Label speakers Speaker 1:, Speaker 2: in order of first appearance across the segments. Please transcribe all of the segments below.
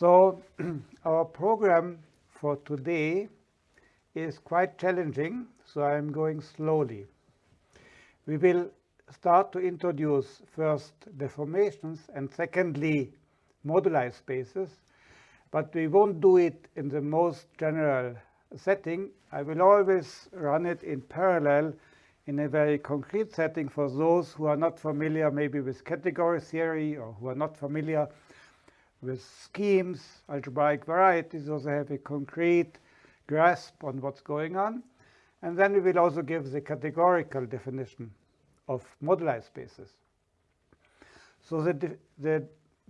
Speaker 1: So our program for today is quite challenging, so I'm going slowly. We will start to introduce first deformations and secondly moduli spaces, but we won't do it in the most general setting. I will always run it in parallel in a very concrete setting for those who are not familiar maybe with category theory or who are not familiar with schemes, algebraic varieties, also have a concrete grasp on what's going on. And then we will also give the categorical definition of moduli spaces. So the, di the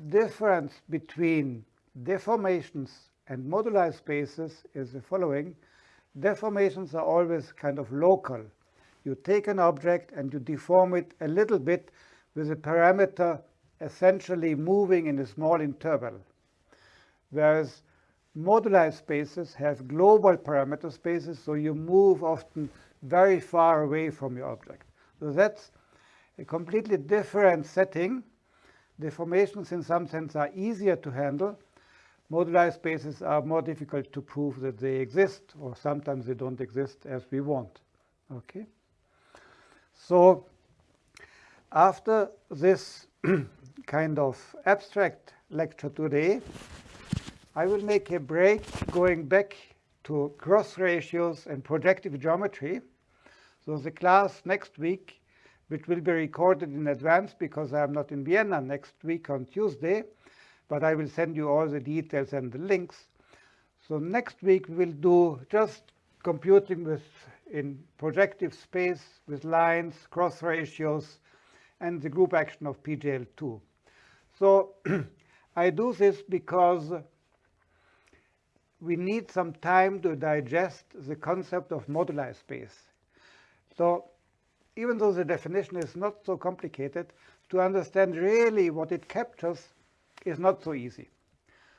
Speaker 1: difference between deformations and moduli spaces is the following. Deformations are always kind of local. You take an object and you deform it a little bit with a parameter essentially moving in a small interval, whereas moduli spaces have global parameter spaces, so you move often very far away from your object. So that's a completely different setting. Deformations in some sense are easier to handle. Moduli spaces are more difficult to prove that they exist, or sometimes they don't exist as we want. Okay. So after this kind of abstract lecture today, I will make a break going back to cross ratios and projective geometry. So the class next week, which will be recorded in advance because I am not in Vienna next week on Tuesday, but I will send you all the details and the links. So next week we will do just computing with in projective space with lines, cross ratios, and the group action of PGL2. So I do this because we need some time to digest the concept of moduli space. So even though the definition is not so complicated, to understand really what it captures is not so easy.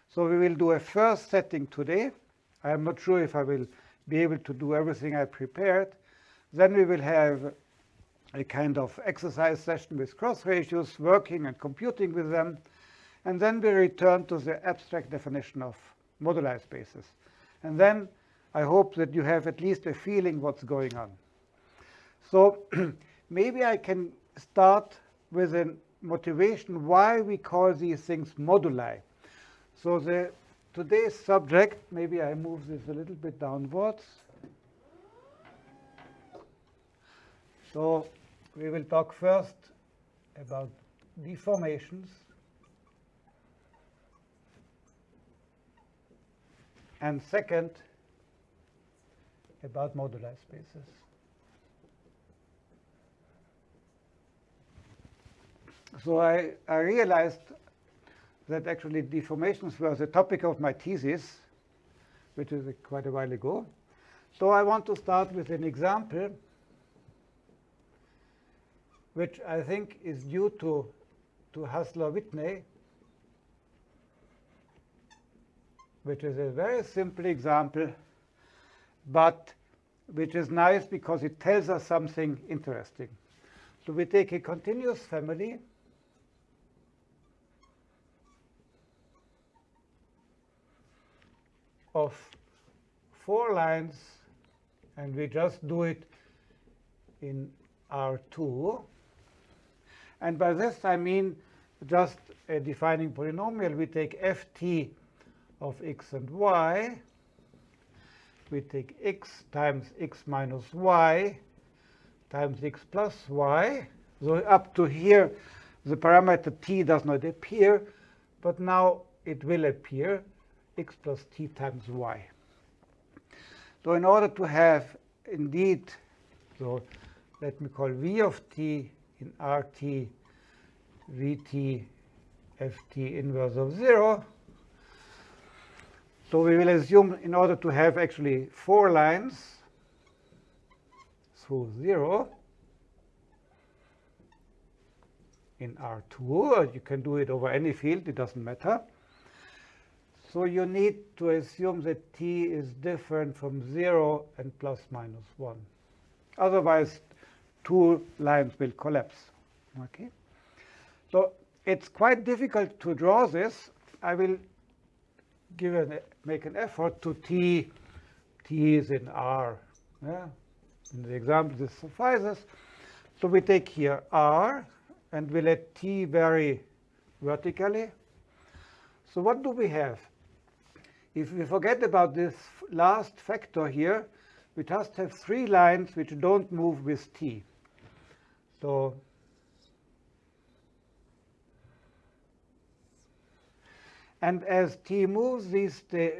Speaker 1: So we will do a first setting today. I am not sure if I will be able to do everything I prepared. Then we will have a kind of exercise session with cross ratios, working and computing with them. And then we return to the abstract definition of moduli spaces. And then I hope that you have at least a feeling what's going on. So maybe I can start with a motivation why we call these things moduli. So the today's subject, maybe I move this a little bit downwards. So we will talk first about deformations. And second, about moduli spaces. So I, I realized that actually deformations were the topic of my thesis, which is quite a while ago. So I want to start with an example which I think is due to, to Hassler-Whitney, which is a very simple example, but which is nice because it tells us something interesting. So we take a continuous family of four lines, and we just do it in R2. And by this, I mean just a defining polynomial. We take ft of x and y. We take x times x minus y times x plus y. So up to here, the parameter t does not appear, but now it will appear x plus t times y. So in order to have indeed, so let me call v of t in rt vt ft inverse of 0. So we will assume in order to have actually four lines through 0 in R2, you can do it over any field, it doesn't matter. So you need to assume that t is different from 0 and plus minus 1. Otherwise, two lines will collapse. Okay. So it's quite difficult to draw this. I will give an, make an effort to t, t is in R. Yeah? In the example, this suffices. So we take here R, and we let t vary vertically. So what do we have? If we forget about this last factor here, we just have three lines which don't move with t. So and as t moves, these stay,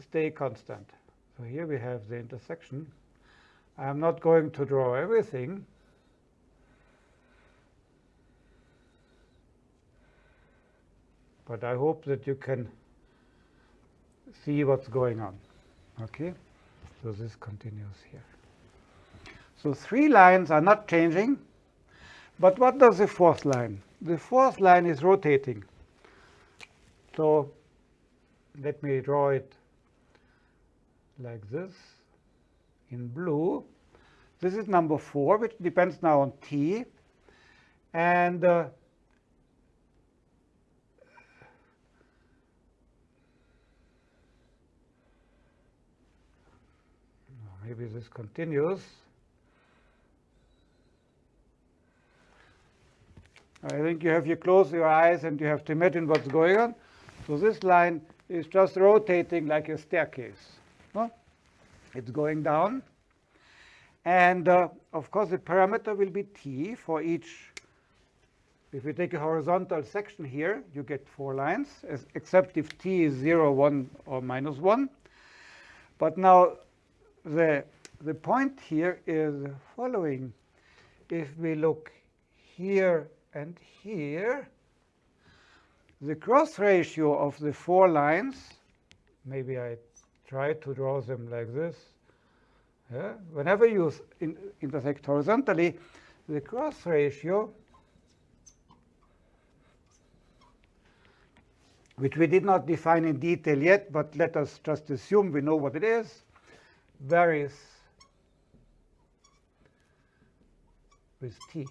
Speaker 1: stay constant. So here we have the intersection. I'm not going to draw everything. But I hope that you can see what's going on. Okay, so this continues here. So three lines are not changing. But what does the fourth line? The fourth line is rotating. So let me draw it like this in blue. This is number 4, which depends now on t. And uh, maybe this continues. I think you have to close your eyes and you have to imagine what's going on. So this line is just rotating like a staircase. No? It's going down. And uh, of course, the parameter will be t for each. If you take a horizontal section here, you get four lines, as, except if t is 0, 1, or minus 1. But now the, the point here is following. If we look here and here, the cross ratio of the four lines, maybe I try to draw them like this. Yeah? Whenever you in intersect horizontally, the cross ratio, which we did not define in detail yet, but let us just assume we know what it is, varies with t.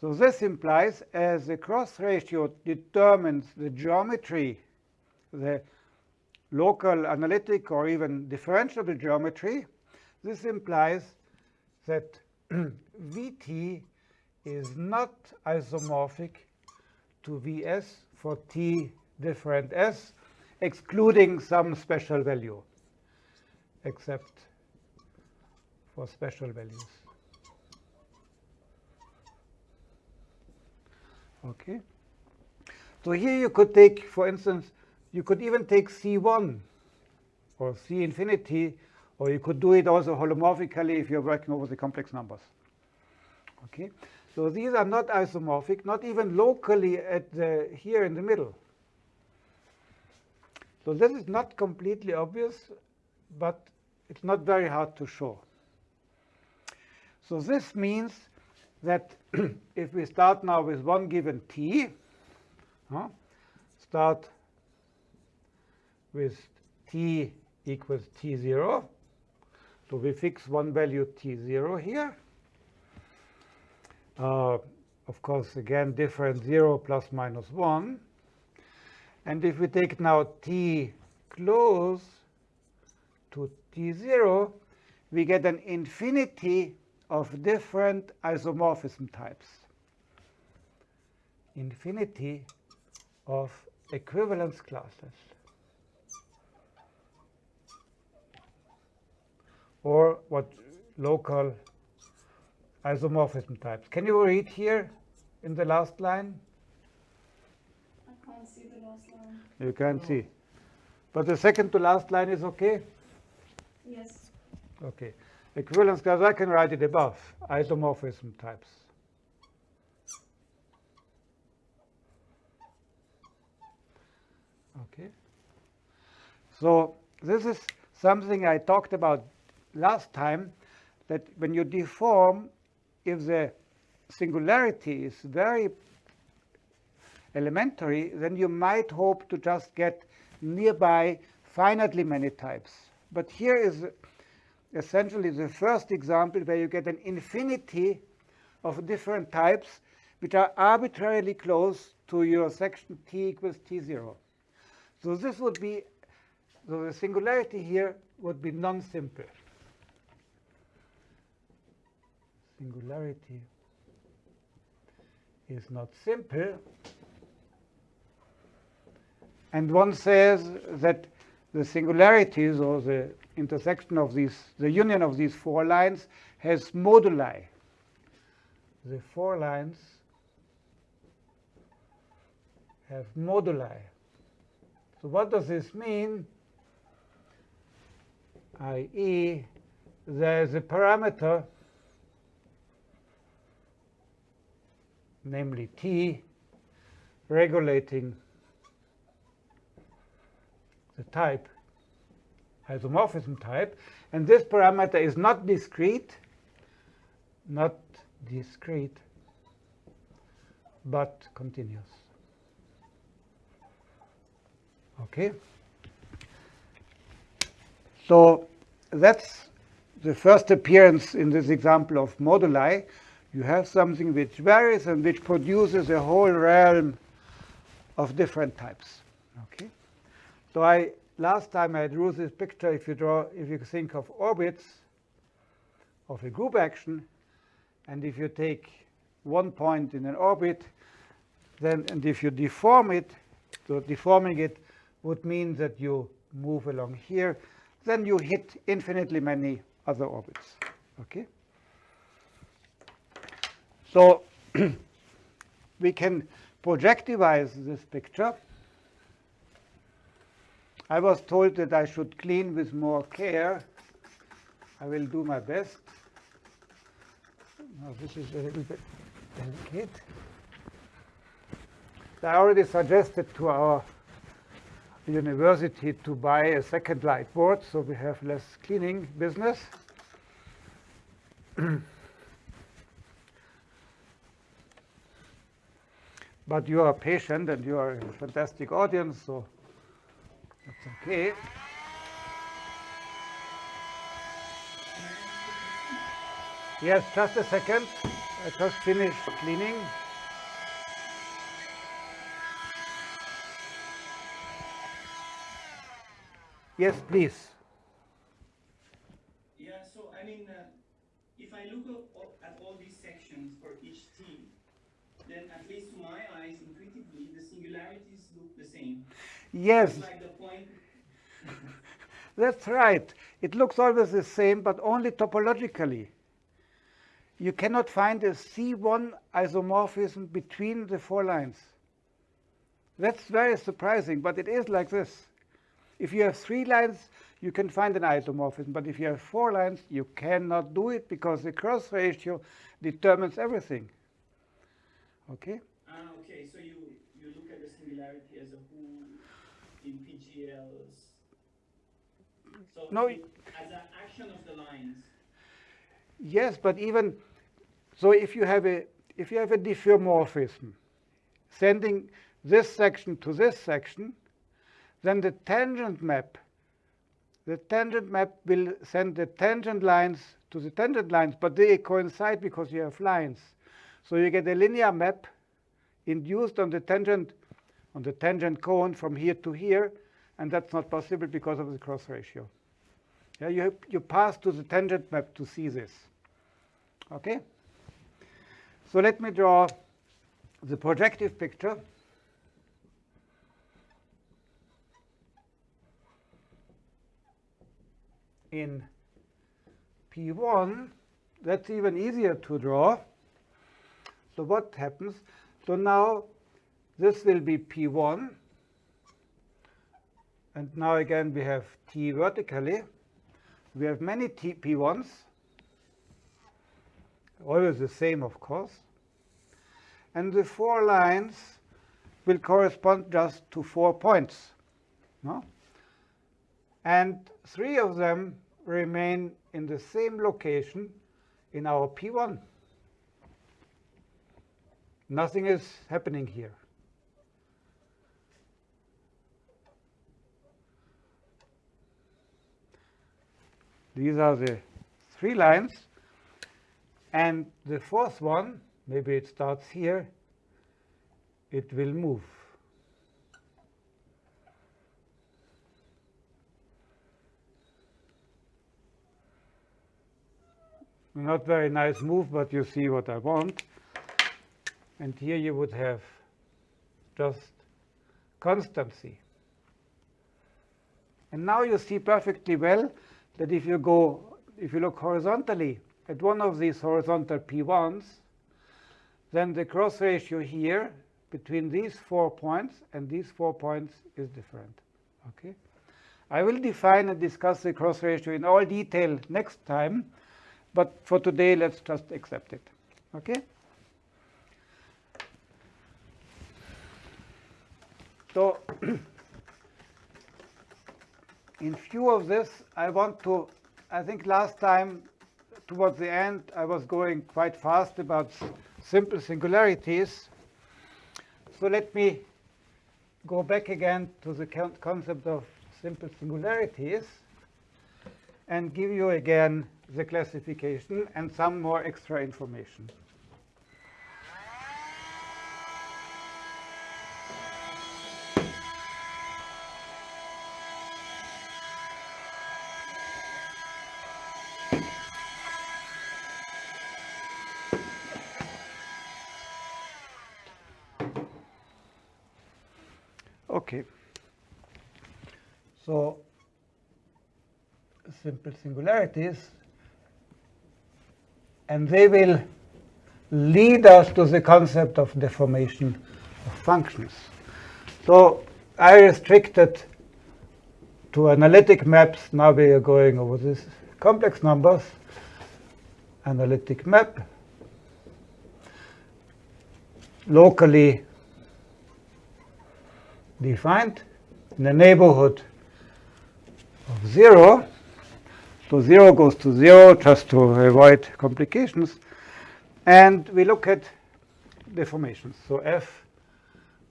Speaker 1: So this implies as the cross ratio determines the geometry, the local analytic or even differentiable geometry, this implies that Vt is not isomorphic to Vs for t different s, excluding some special value, except for special values. Okay. So here you could take, for instance, you could even take C1 or C infinity, or you could do it also holomorphically if you're working over the complex numbers. Okay. So these are not isomorphic, not even locally at the here in the middle. So this is not completely obvious, but it's not very hard to show. So this means that if we start now with one given t, huh, start with t equals t0. So we fix one value t0 here. Uh, of course, again, different 0 plus minus 1. And if we take now t close to t0, we get an infinity of different isomorphism types. Infinity of equivalence classes. Or what local isomorphism types. Can you read here in the last line?
Speaker 2: I can't see the last line.
Speaker 1: You can't see. But the second to last line is okay?
Speaker 2: Yes.
Speaker 1: Okay. Equivalence class, I can write it above, isomorphism types. Okay. So this is something I talked about last time, that when you deform, if the singularity is very elementary, then you might hope to just get nearby finitely many types. But here is essentially the first example where you get an infinity of different types which are arbitrarily close to your section t equals t0. So this would be, so the singularity here would be non-simple. Singularity is not simple. And one says that the singularities or the intersection of these, the union of these four lines has moduli. The four lines have moduli. So what does this mean? i.e., there is a parameter, namely t, regulating the type, isomorphism type, and this parameter is not discrete, not discrete, but continuous. Okay? So that's the first appearance in this example of moduli. You have something which varies and which produces a whole realm of different types. Okay? So I last time I drew this picture, if you draw, if you think of orbits of a group action, and if you take one point in an orbit, then and if you deform it, so deforming it would mean that you move along here, then you hit infinitely many other orbits. Okay? So we can projectivize this picture. I was told that I should clean with more care. I will do my best. Now this is a little bit delicate. I already suggested to our university to buy a second light board so we have less cleaning business. but you are patient and you are a fantastic audience, so that's okay. Yes, just a second. I just finished cleaning. Yes, please.
Speaker 3: Yeah, so I mean, uh, if I look at all these sections for each team, then at least to my eyes, intuitively, the singularities look the same.
Speaker 1: Yes.
Speaker 3: Like the.
Speaker 1: That's right. It looks always the same, but only topologically. You cannot find a C1 isomorphism between the four lines. That's very surprising, but it is like this. If you have three lines, you can find an isomorphism. But if you have four lines, you cannot do it because the cross ratio determines everything. Okay?
Speaker 3: Ah, okay. So you, you look at the similarity as a whole in PGLs. So
Speaker 1: No,
Speaker 3: as an action of the lines.
Speaker 1: Yes, but even so, if you have a if you have a diffeomorphism, sending this section to this section, then the tangent map, the tangent map will send the tangent lines to the tangent lines, but they coincide because you have lines. So you get a linear map induced on the tangent on the tangent cone from here to here, and that's not possible because of the cross ratio. Yeah, you, you pass to the tangent map to see this. Okay? So let me draw the projective picture. In P1, that's even easier to draw. So what happens? So now this will be P1. And now again we have T vertically. We have many T P1s, always the same, of course. And the four lines will correspond just to four points. No? And three of them remain in the same location in our P1. Nothing is happening here. These are the three lines. And the fourth one, maybe it starts here, it will move. Not very nice move, but you see what I want. And here you would have just constancy. And now you see perfectly well that if you go, if you look horizontally at one of these horizontal P1s, then the cross ratio here between these four points and these four points is different. Okay? I will define and discuss the cross ratio in all detail next time, but for today, let's just accept it. Okay? So in view of this, I want to, I think last time towards the end, I was going quite fast about simple singularities. So let me go back again to the concept of simple singularities and give you again the classification and some more extra information. Okay. So simple singularities and they will lead us to the concept of deformation of functions. So I restricted to analytic maps. Now we are going over these complex numbers. Analytic map. Locally defined in the neighborhood of 0. So 0 goes to 0 just to avoid complications. And we look at deformations. So f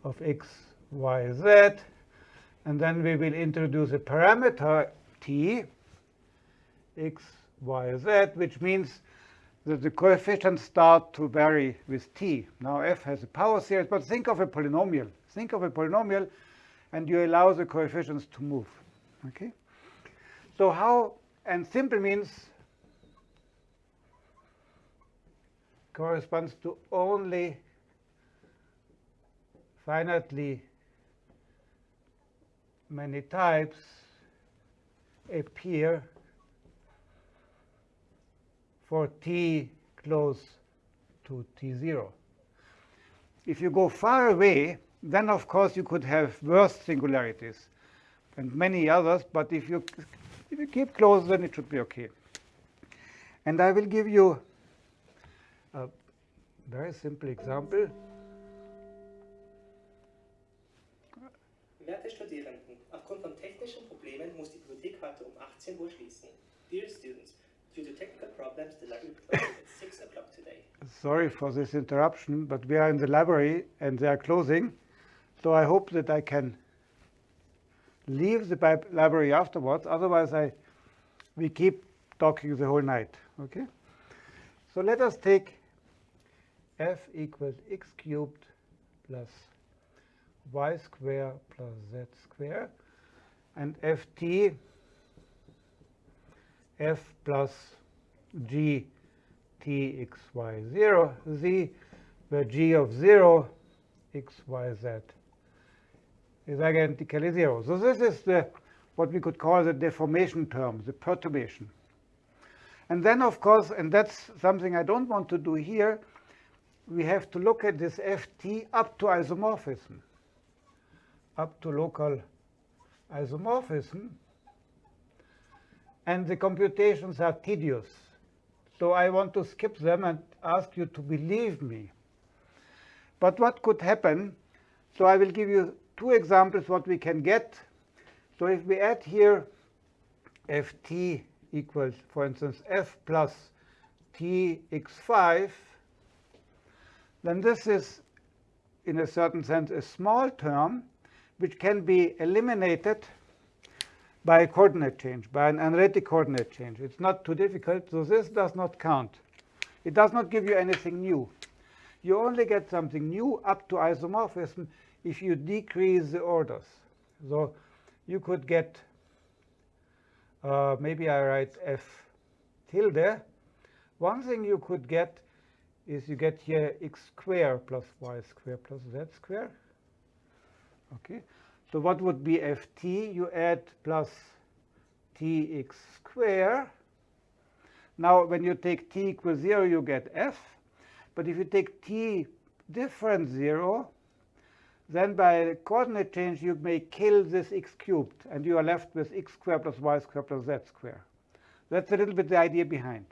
Speaker 1: of x, y, z. And then we will introduce a parameter t, x, y, z, which means that the coefficients start to vary with t. Now f has a power series, but think of a polynomial. Think of a polynomial, and you allow the coefficients to move. Okay? So how, and simple means corresponds to only finitely many types appear for t close to t0. If you go far away, then, of course, you could have worse singularities and many others. But if you, if you keep close, then it should be OK. And I will give you a very simple example.
Speaker 4: Werte Studierenden, aufgrund von technischen Problemen muss die Bibliothek heute um 18 Uhr schließen. Dear students, due to technical problems, the library closes at 6 o'clock today.
Speaker 1: Sorry for this interruption, but we are in the library and they are closing. So I hope that I can leave the library afterwards. Otherwise, I we keep talking the whole night. Okay. So let us take f equals x cubed plus y square plus z square and ft f plus g t x y 0 z where g of 0 x y z is identically zero. Oh, so this is the what we could call the deformation term, the perturbation. And then, of course, and that's something I don't want to do here, we have to look at this ft up to isomorphism, up to local isomorphism. And the computations are tedious. So I want to skip them and ask you to believe me. But what could happen? So I will give you two examples what we can get. So if we add here ft equals, for instance, f plus tx5, then this is, in a certain sense, a small term which can be eliminated by a coordinate change, by an analytic coordinate change. It's not too difficult, so this does not count. It does not give you anything new. You only get something new up to isomorphism if you decrease the orders. So you could get, uh, maybe I write f tilde. One thing you could get is you get here x square plus y square plus z square. Okay, so what would be ft? You add plus tx square. Now, when you take t equals 0, you get f. But if you take t different 0, then by coordinate change, you may kill this x cubed, and you are left with x squared plus y squared plus z squared. That's a little bit the idea behind.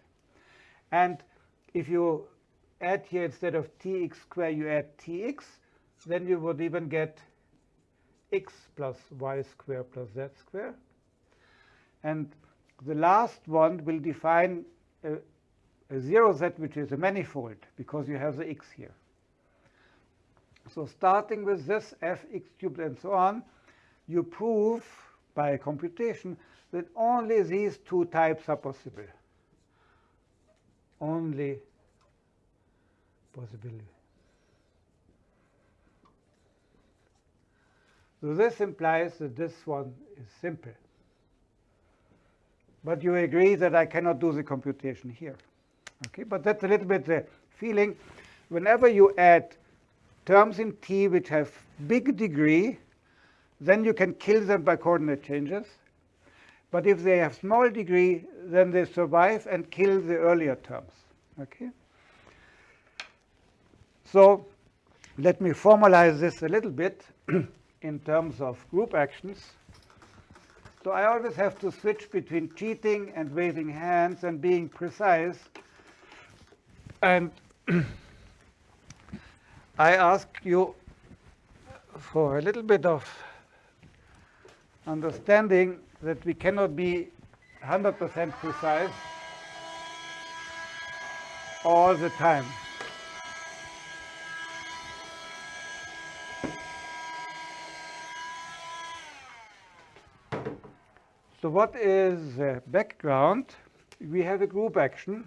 Speaker 1: And if you add here instead of tx squared, you add tx, then you would even get x plus y squared plus z squared. And the last one will define a, a zero z, which is a manifold, because you have the x here. So starting with this fx cubed and so on, you prove by computation that only these two types are possible. Only possibility. So this implies that this one is simple. But you agree that I cannot do the computation here. Okay, but that's a little bit the feeling. Whenever you add terms in T which have big degree, then you can kill them by coordinate changes. But if they have small degree, then they survive and kill the earlier terms. Okay. So let me formalize this a little bit in terms of group actions. So I always have to switch between cheating and waving hands and being precise. And I ask you for a little bit of understanding that we cannot be 100% precise all the time. So what is the background? We have a group action.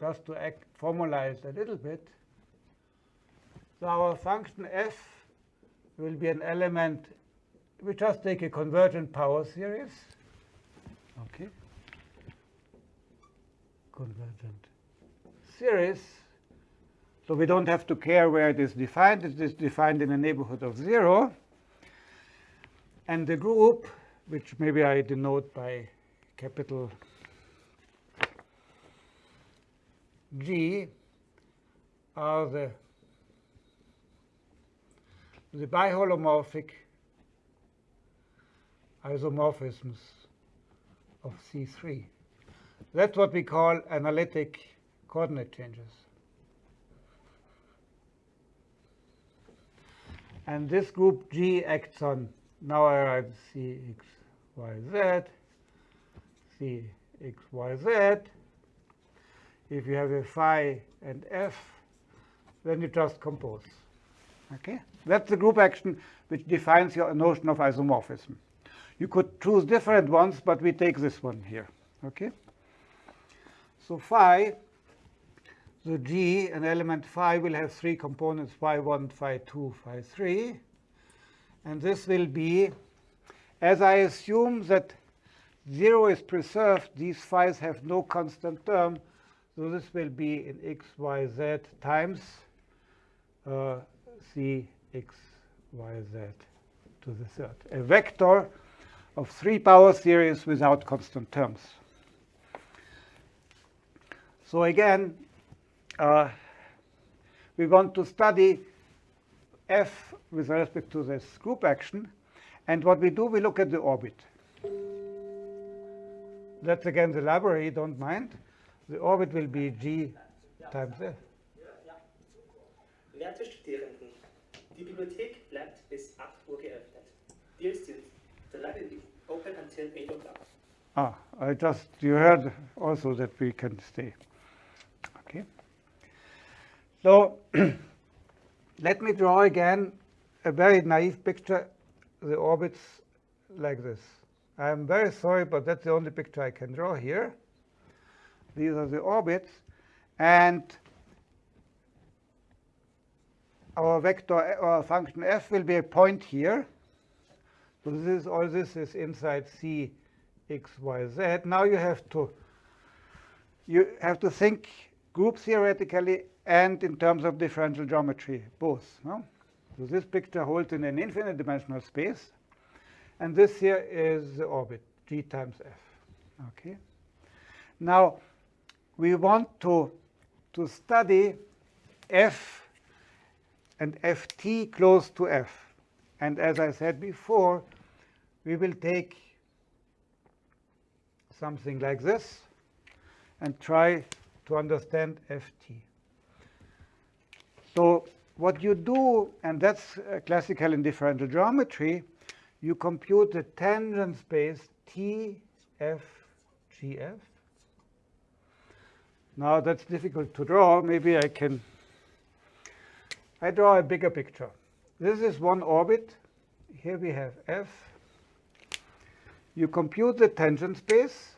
Speaker 1: Just to act, formalize a little bit. So our function f will be an element. We just take a convergent power series. Okay. Convergent series. So we don't have to care where it is defined. It is defined in a neighborhood of 0. And the group, which maybe I denote by capital G, are the, the biholomorphic isomorphisms of C3. That's what we call analytic coordinate changes. And this group G acts on now I write Cx, y, z, Cx, y, z. If you have a phi and f, then you just compose. Okay, that's the group action which defines your notion of isomorphism. You could choose different ones, but we take this one here. Okay. So phi, the G, an element phi will have three components: phi one, phi two, phi three. And this will be, as I assume that 0 is preserved, these phi's have no constant term. So this will be in x, y, z times uh, c x, y, z to the third. A vector of three power series without constant terms. So again, uh, we want to study f with respect to this group action. And what we do, we look at the orbit. That's again the library, don't mind. The orbit will be g times f.
Speaker 4: Werte Studierenden, die Bibliothek bleibt bis 8 Uhr geöffnet. Dear students, the library will be open until 8 o'clock.
Speaker 1: Ah, I just, you heard also that we can stay. Okay. So let me draw again a very naive picture, the orbits like this. I'm very sorry, but that's the only picture I can draw here. These are the orbits. And our vector or function f will be a point here. So this is all this is inside C x, y, z. Now you have to you have to think group theoretically and in terms of differential geometry, both. No? So this picture holds in an infinite dimensional space. And this here is the orbit, g times f. Okay. Now, we want to, to study f and ft close to f. And as I said before, we will take something like this and try to understand ft. So what you do, and that's uh, classical in differential geometry, you compute the tangent space T, F, G, F. Now that's difficult to draw. Maybe I can, I draw a bigger picture. This is one orbit. Here we have F. You compute the tangent space.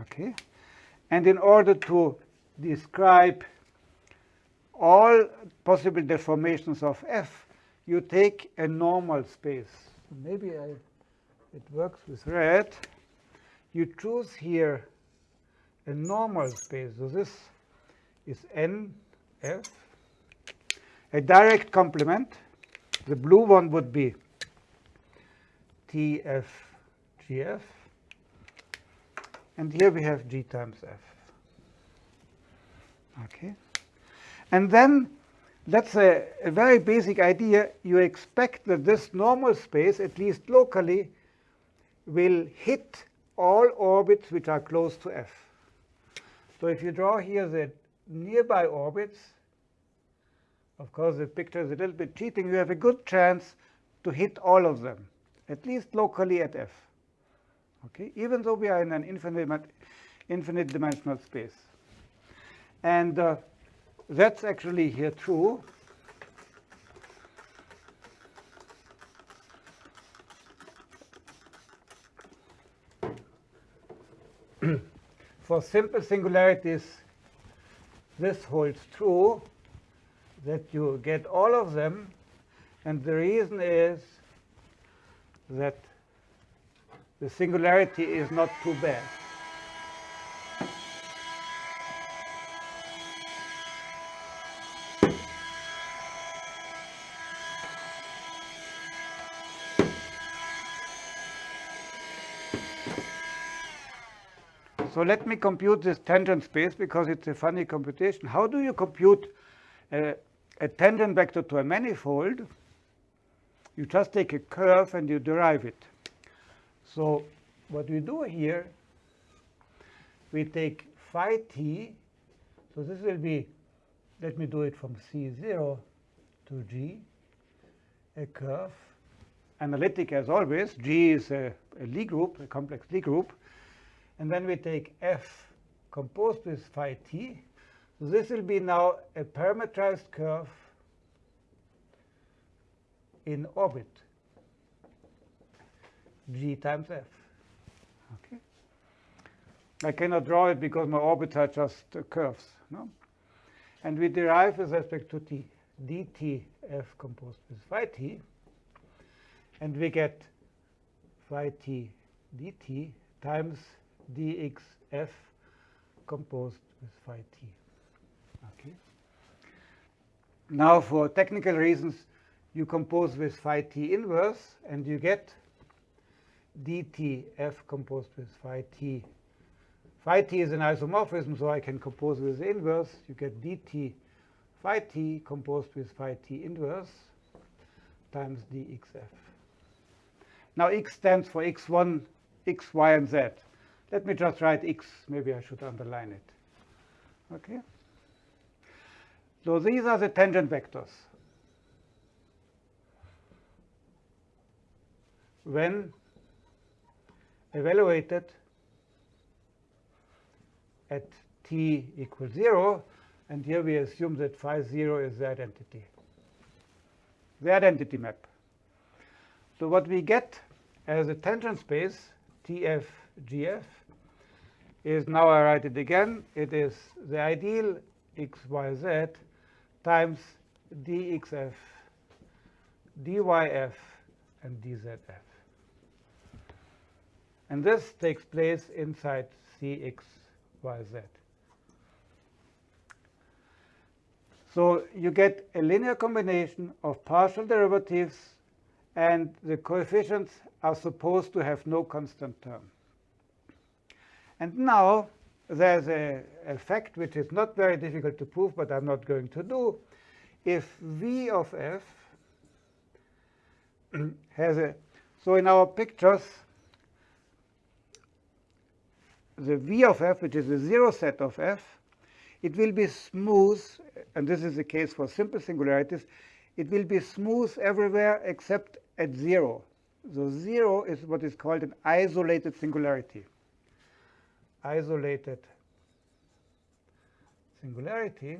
Speaker 1: Okay. And in order to describe all possible deformations of F, you take a normal space. Maybe I, it works with red. You choose here a normal space. So this is NF. A direct complement. The blue one would be TFGF. And here we have G times F. Okay. And then that's a, a, very basic idea. You expect that this normal space, at least locally, will hit all orbits which are close to F. So if you draw here the nearby orbits, of course the picture is a little bit cheating, you have a good chance to hit all of them, at least locally at F. Okay, even though we are in an infinite, infinite dimensional space. And uh, that's actually here true. For simple singularities, this holds true, that you get all of them. And the reason is that the singularity is not too bad. So let me compute this tangent space because it's a funny computation. How do you compute a, a tangent vector to a manifold? You just take a curve and you derive it. So what we do here, we take phi t. So this will be, let me do it from C0 to G, a curve. Analytic as always. G is a, a Lie group, a complex Lie group. And then we take f composed with phi t. So this will be now a parametrized curve in orbit, g times f. Okay. I cannot draw it because my orbits are just uh, curves. No? And we derive with respect to t dt f composed with phi t. And we get phi t dt times dxf composed with phi t. Okay. Now, for technical reasons, you compose with phi t inverse, and you get dtf composed with phi t. Phi t is an isomorphism, so I can compose with the inverse. You get dt phi t composed with phi t inverse times dxf. Now, x stands for x1, x, y, and z. Let me just write x. Maybe I should underline it. Okay. So these are the tangent vectors. When evaluated at t equals 0, and here we assume that phi 0 is the identity, the identity map. So what we get as a tangent space, TF, GF, is, now I write it again, it is the ideal xyz times dxf, dyf, and dzf. And this takes place inside cxyz. So you get a linear combination of partial derivatives and the coefficients are supposed to have no constant term. And now there's a effect which is not very difficult to prove, but I'm not going to do. If v of f has a, so in our pictures, the v of f, which is the zero set of f, it will be smooth, and this is the case for simple singularities, it will be smooth everywhere except at zero. So zero is what is called an isolated singularity. Isolated singularity.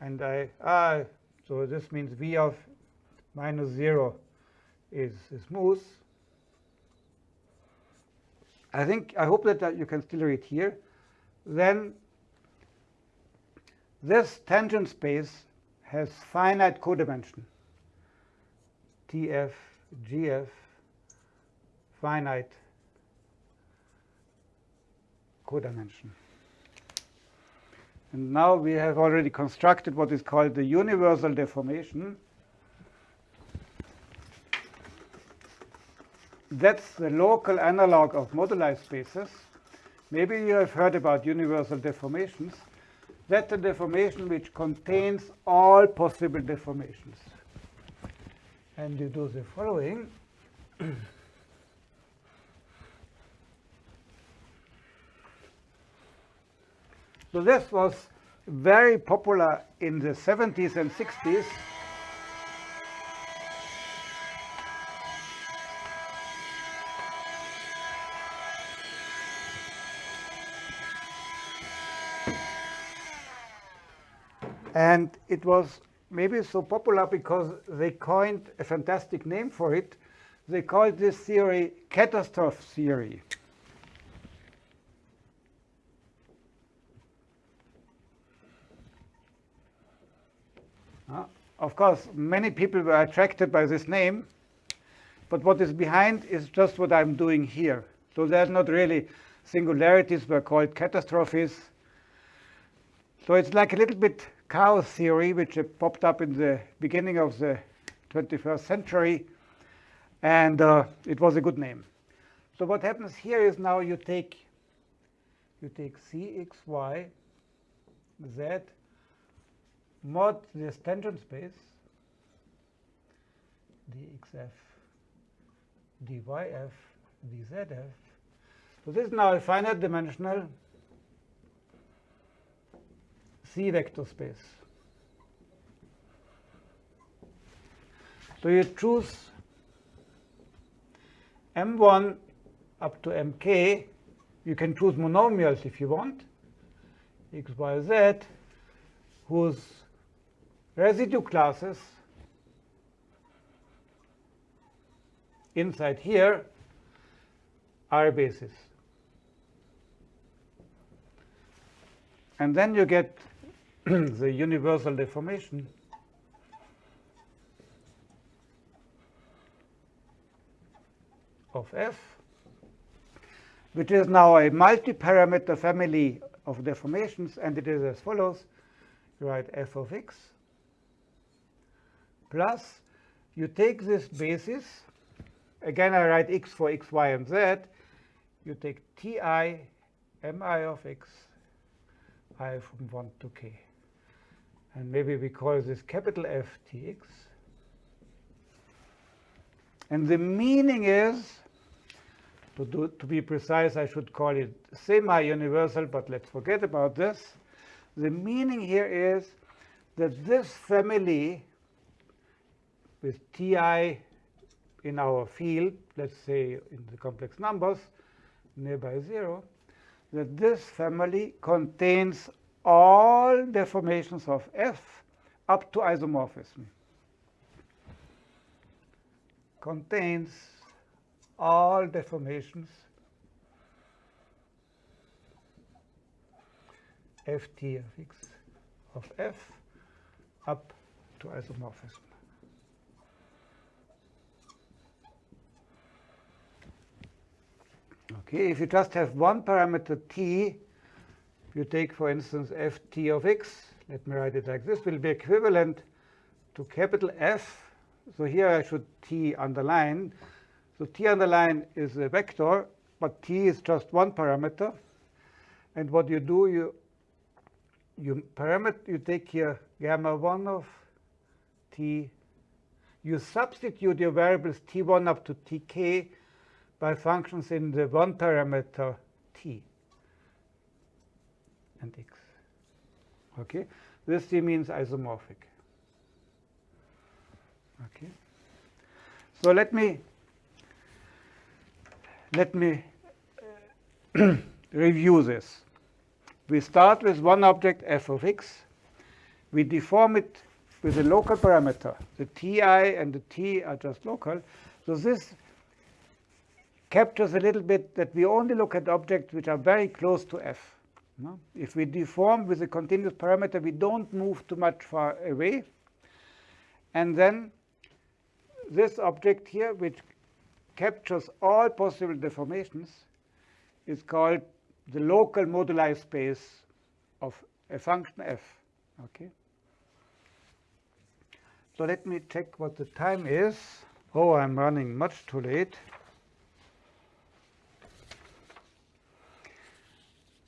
Speaker 1: And I, ah, so this means v of minus 0 is, smooth. I think, I hope that, that you can still read here. Then this tangent space has finite codimension. TF, GF, finite codimension. And now we have already constructed what is called the universal deformation. That's the local analog of moduli spaces. Maybe you have heard about universal deformations. That's a deformation which contains all possible deformations. And you do the following. so this was very popular in the 70s and 60s. And it was maybe so popular because they coined a fantastic name for it. They called this theory catastrophe theory. Uh, of course, many people were attracted by this name, but what is behind is just what I'm doing here. So there's not really singularities were called catastrophes. So it's like a little bit chaos theory, which popped up in the beginning of the 21st century, and uh, it was a good name. So what happens here is now you take you take cxy z mod this tangent space dxf dyf dzf. So this is now a finite dimensional C vector space. So you choose M1 up to Mk. You can choose monomials if you want, x, y, z, whose residue classes inside here are basis. And then you get the universal deformation of f, which is now a multi-parameter family of deformations, and it is as follows. You write f of x plus you take this basis. Again, I write x for x, y, and z. You take ti mi of x i from 1 to k and maybe we call this capital Ftx. And the meaning is, to, do, to be precise, I should call it semi-universal, but let's forget about this. The meaning here is that this family with Ti in our field, let's say in the complex numbers, nearby zero, that this family contains all deformations of F up to isomorphism. Contains all deformations ft of x of f up to isomorphism. Okay, if you just have one parameter t, you take, for instance, ft of x, let me write it like this, will be equivalent to capital F. So here I should t underline. So t underline is a vector, but t is just one parameter. And what you do, you you parameter you take here gamma 1 of t. You substitute your variables t1 up to tk by functions in the one parameter t and x. Okay, this t means isomorphic. Okay, so let me let me review this. We start with one object f of x. We deform it with a local parameter. The ti and the t are just local. So this captures a little bit that we only look at objects which are very close to f. No? If we deform with a continuous parameter, we don't move too much far away. And then this object here, which captures all possible deformations, is called the local moduli space of a function f. Okay. So let me check what the time is. Oh, I'm running much too late.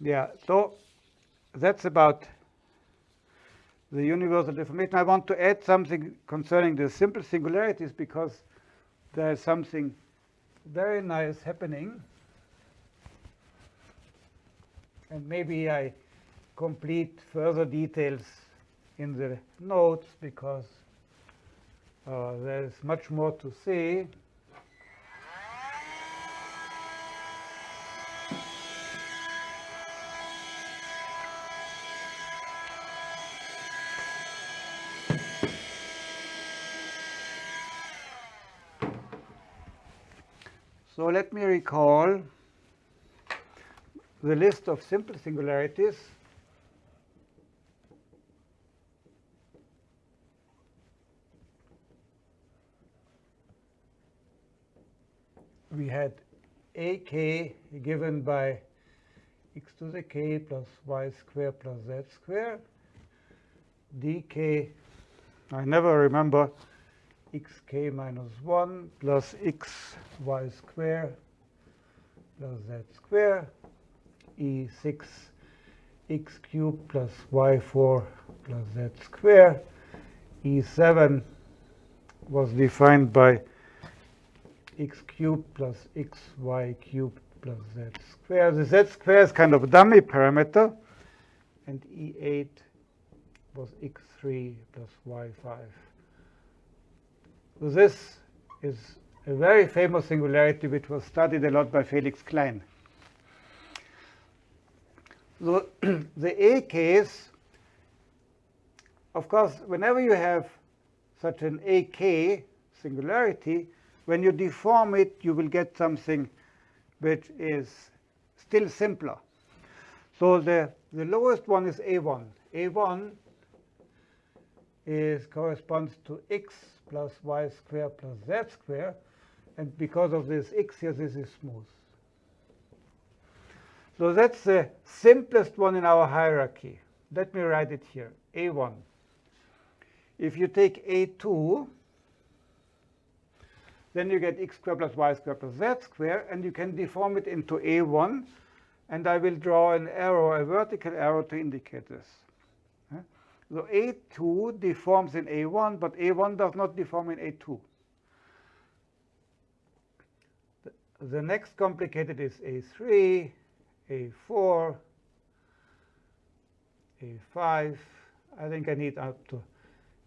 Speaker 1: Yeah, so that's about the universal deformation. I want to add something concerning the simple singularities because there is something very nice happening. And maybe I complete further details in the notes because uh, there's much more to say. Let me recall the list of simple singularities. We had ak given by x to the k plus y square plus z square, dk, I never remember xk minus 1 plus xy square plus z square e6 x cubed plus y4 plus z square. e7 was defined by x cubed plus xy cubed plus z square. The z square is kind of a dummy parameter. And e8 was x3 plus y5. This is a very famous singularity which was studied a lot by Felix Klein. So the A case, of course, whenever you have such an AK singularity, when you deform it, you will get something which is still simpler. So the, the lowest one is A1. A1 is corresponds to x plus y squared plus z squared. And because of this x here, this is smooth. So that's the simplest one in our hierarchy. Let me write it here, A1. If you take A2, then you get x squared plus y squared plus z squared, and you can deform it into A1. And I will draw an arrow, a vertical arrow to indicate this. So A2 deforms in A1, but A1 does not deform in A2. The, next complicated is A3, A4, A5. I think I need up to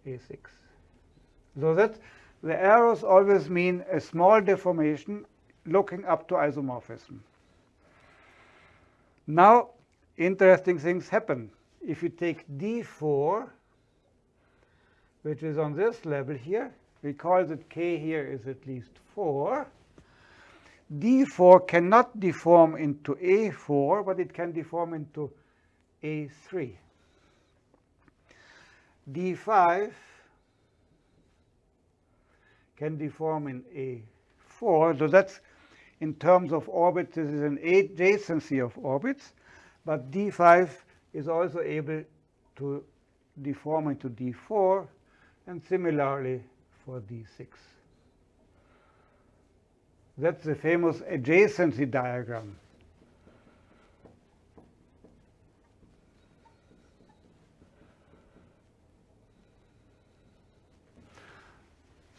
Speaker 1: A6. So that the arrows always mean a small deformation looking up to isomorphism. Now, interesting things happen if you take d4, which is on this level here, recall that k here is at least 4, d4 cannot deform into a4, but it can deform into A3. D5 can deform in A4. So that's in terms of orbits, this is an adjacency of orbits. But D5 is also able to deform into D4, and similarly for D6. That's the famous adjacency diagram.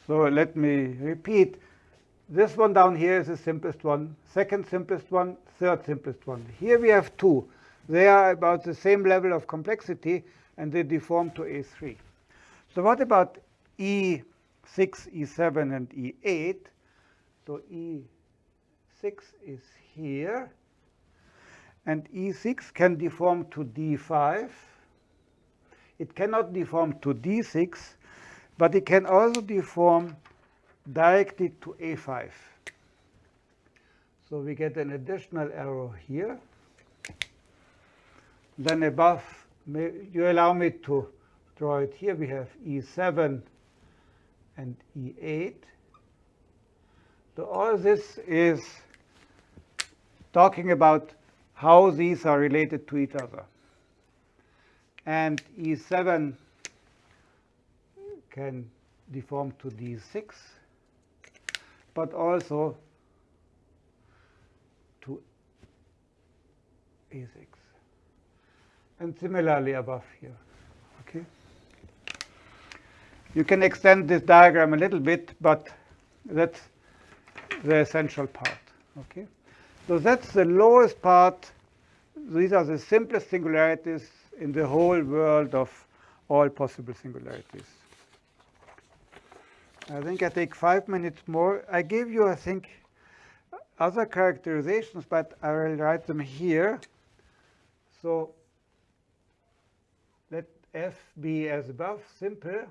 Speaker 1: So let me repeat. This one down here is the simplest one, second simplest one, third simplest one. Here we have two. They are about the same level of complexity, and they deform to A3. So what about E6, E7, and E8? So E6 is here, and E6 can deform to D5. It cannot deform to D6, but it can also deform directly to A5. So we get an additional arrow here. Then above, you allow me to draw it here. We have E7 and E8. So all this is talking about how these are related to each other. And E7 can deform to D6, but also to A6. And similarly above here. Okay. You can extend this diagram a little bit, but that's the essential part. Okay. So that's the lowest part. These are the simplest singularities in the whole world of all possible singularities. I think I take five minutes more. I gave you, I think, other characterizations, but I will write them here. So f be as above, simple,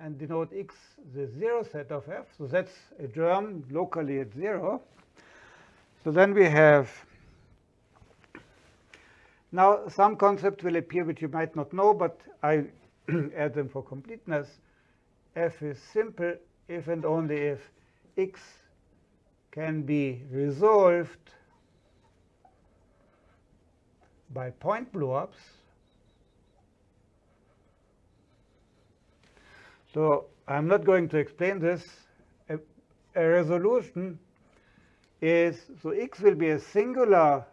Speaker 1: and denote x the zero set of f. So that's a germ locally at zero. So then we have now some concepts will appear which you might not know, but I add them for completeness f is simple if and only if x can be resolved by point blow-ups. So I'm not going to explain this. A, a, resolution is, so x will be a singular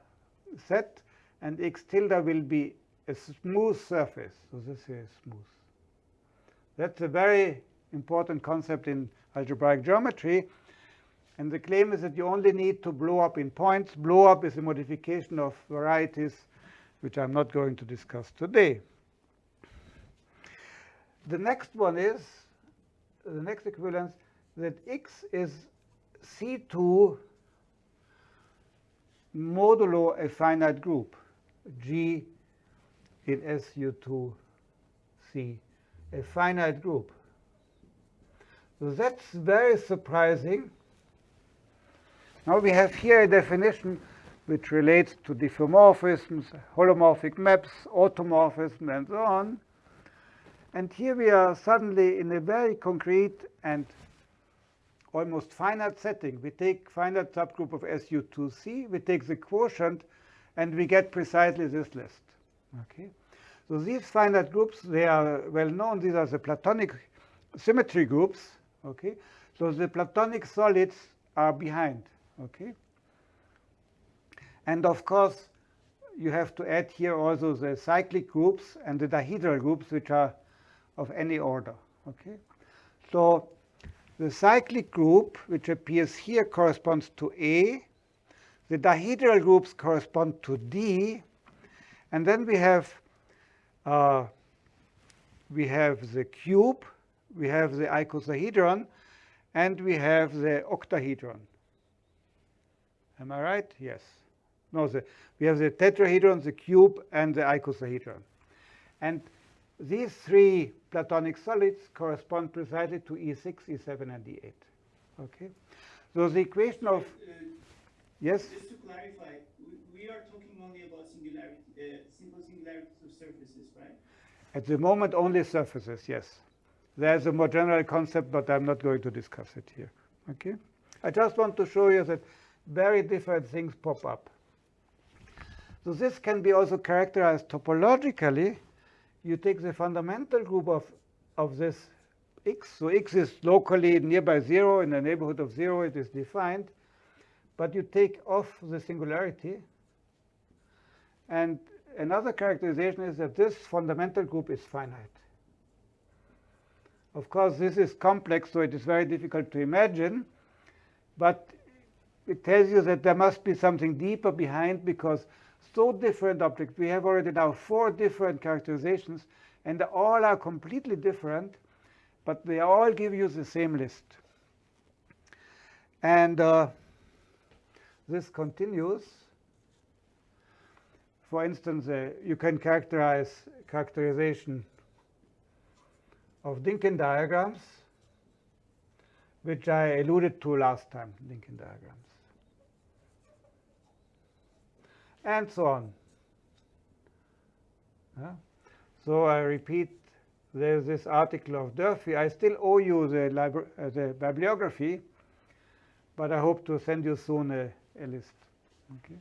Speaker 1: set, and x tilde will be a smooth surface. So this is smooth. That's a very important concept in algebraic geometry. And the claim is that you only need to blow up in points. Blow up is a modification of varieties, which I'm not going to discuss today. The next one is, the next equivalence, that x is C2 modulo a finite group, G in SU2C, a finite group. That's very surprising. Now we have here a definition which relates to diffeomorphisms, holomorphic maps, automorphism, and so on. And here we are suddenly in a very concrete and almost finite setting. We take finite subgroup of SU2C, we take the quotient, and we get precisely this list. Okay. So these finite groups, they are well known. These are the Platonic symmetry groups. Okay, so the Platonic solids are behind. Okay, and of course you have to add here also the cyclic groups and the dihedral groups, which are of any order. Okay, so the cyclic group, which appears here, corresponds to A. The dihedral groups correspond to D, and then we have uh, we have the cube, we have the icosahedron, and we have the octahedron. Am I right? Yes. No, the, we have the tetrahedron, the cube, and the icosahedron. And these three Platonic solids correspond precisely to E6, E7, and E8. Okay? So the equation of... Uh, yes?
Speaker 3: Just to clarify, we we are talking only about singularity, uh, simple singularities of surfaces, right?
Speaker 1: At the moment, only surfaces, yes. There's a more general concept, but I'm not going to discuss it here. Okay? I just want to show you that very different things pop up. So this can be also characterized topologically. You take the fundamental group of, of this x. So x is locally nearby 0. In the neighborhood of 0, it is defined. But you take off the singularity. And another characterization is that this fundamental group is finite. Of course, this is complex, so it is very difficult to imagine. But it tells you that there must be something deeper behind because so different objects, we have already now four different characterizations, and they all are completely different, but they all give you the same list. And uh, this continues. For instance, uh, you can characterize characterization of Dynkin diagrams, which I alluded to last time, Dynkin diagrams. And so on. So I repeat, there's this article of Durfee. I still owe you the, uh, the bibliography, but I hope to send you soon a, a list. Okay.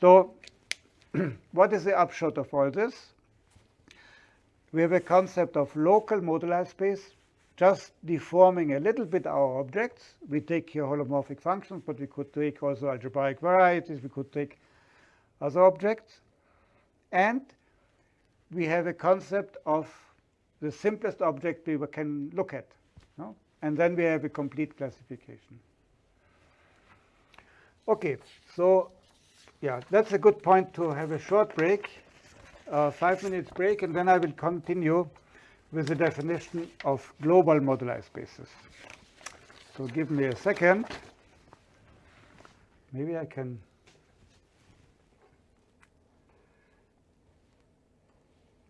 Speaker 1: So what is the upshot of all this? We have a concept of local moduli space, just deforming a little bit our objects. We take here holomorphic functions, but we could take also algebraic varieties. We could take other objects. And we have a concept of the simplest object we can look at. No? And then we have a complete classification. OK, so yeah, that's a good point to have a short break, uh, five minutes break, and then I will continue with the definition of global moduli spaces. So give me a second. Maybe I can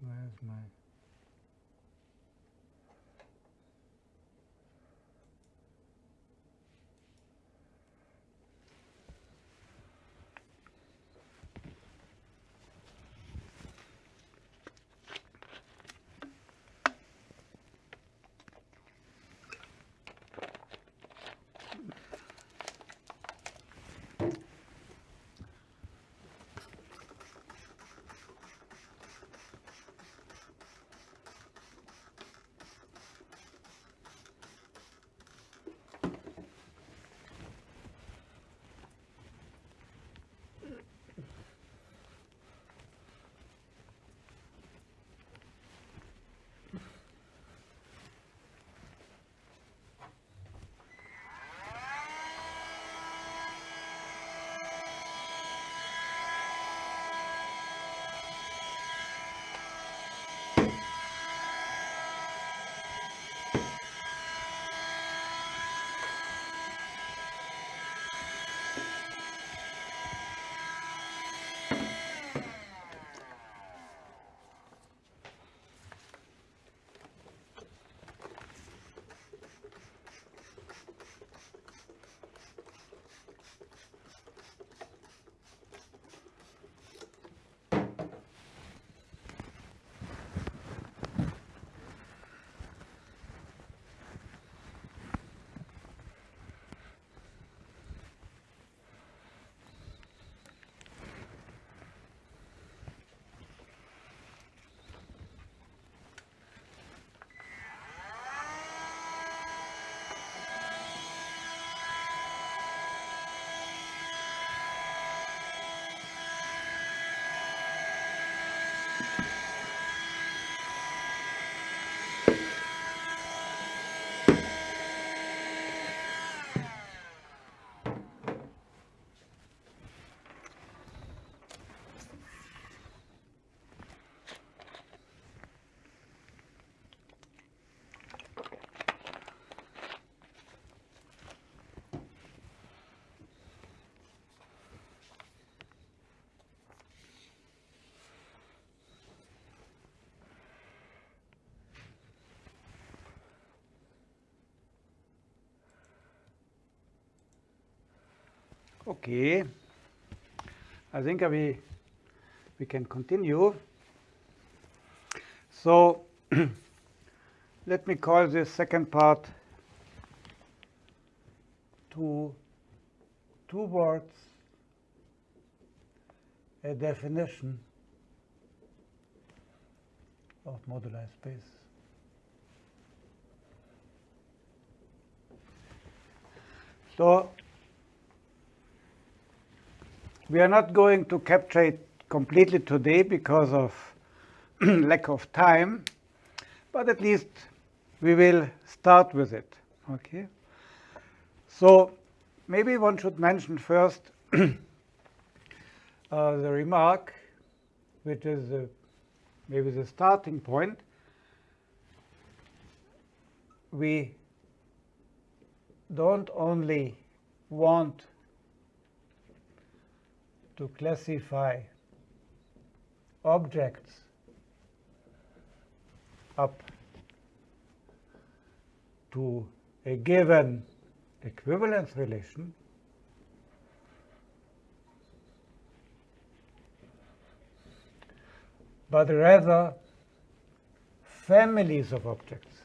Speaker 1: Where's my Okay. I think we, we can continue. So let me call this second part to two words, a definition of moduli space. So we are not going to capture it completely today because of lack of time, but at least we will start with it. Okay. So maybe one should mention first uh, the remark, which is uh, maybe the starting point. We don't only want to classify objects up to a given equivalence relation, but rather families of objects.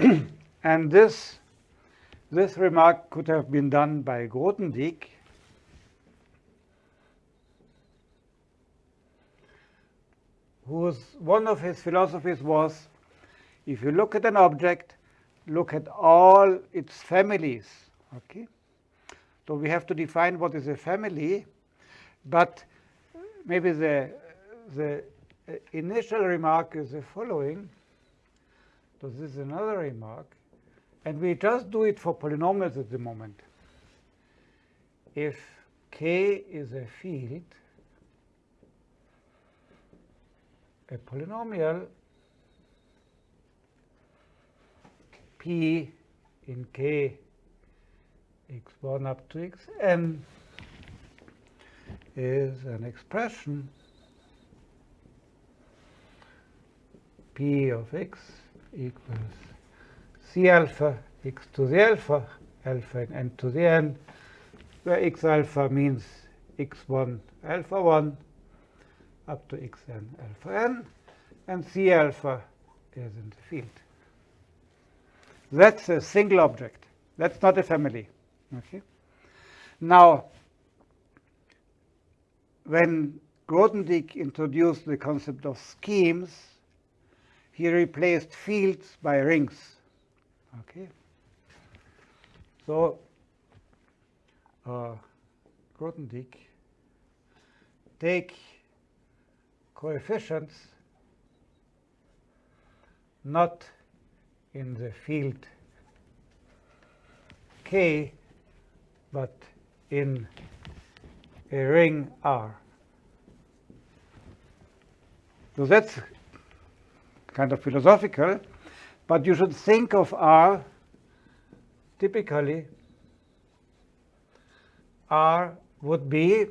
Speaker 1: and this, this remark could have been done by Grothendieck. whose one of his philosophies was if you look at an object, look at all its families. Okay? So we have to define what is a family, but maybe the, the initial remark is the following. So this is another remark. And we just do it for polynomials at the moment. If k is a field, a polynomial p in k x1 up to xn is an expression p of x equals c alpha x to the alpha, alpha and n to the n, where x alpha means x1 alpha 1 up to xn alpha n, and c alpha is in the field. That's a single object. That's not a family. Okay. Now, when Grothendieck introduced the concept of schemes, he replaced fields by rings. Okay. So, uh, Grothendieck take coefficients not in the field K, but in a ring R. So that's kind of philosophical, but you should think of R typically R would be,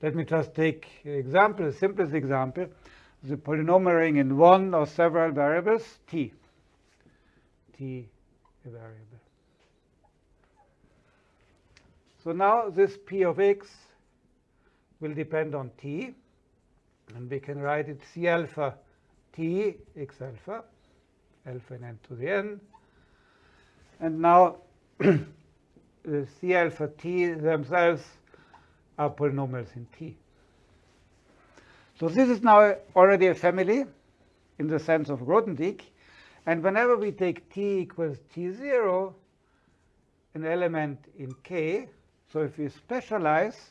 Speaker 1: let me just take an example, the simplest example, the polynomial ring in one or several variables, t. t a variable. So now this p of x will depend on t, and we can write it c alpha t x alpha, alpha n to the n. And now the uh, c alpha t themselves are polynomials in t. So this is now already a family in the sense of Grothendieck. And whenever we take t equals t0, an element in k, so if we specialize,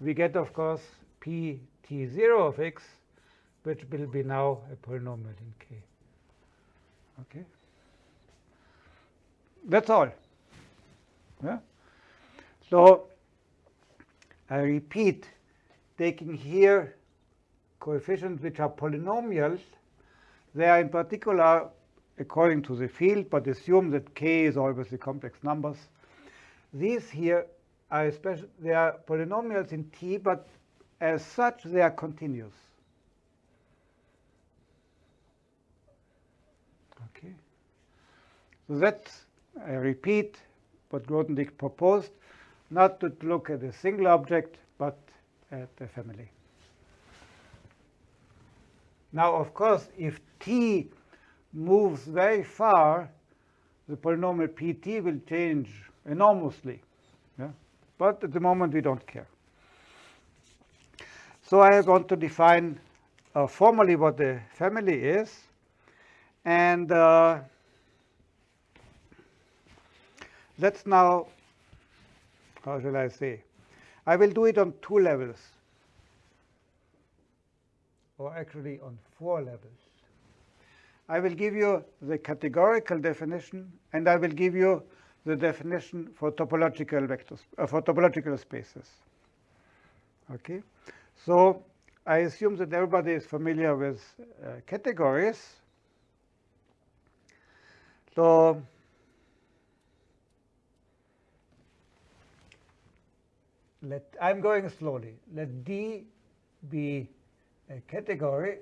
Speaker 1: we get, of course, p t0 of x, which will be now a polynomial in k. Okay? That's all. Yeah? So I repeat, taking here coefficients which are polynomials, they are in particular according to the field, but assume that k is always the complex numbers. These here are especially, they are polynomials in t, but as such they are continuous. Okay. So that's, I repeat, what Grothendieck proposed, not to look at a single object, but at a family. Now, of course, if t moves very far, the polynomial pt will change enormously. Yeah? But at the moment, we don't care. So I want to define uh, formally what the family is. And uh, let's now, how shall I say? I will do it on two levels, or actually on four levels. I will give you the categorical definition, and I will give you the definition for topological vectors, uh, for topological spaces. Okay, so I assume that everybody is familiar with uh, categories. So let I'm going slowly. Let D be a category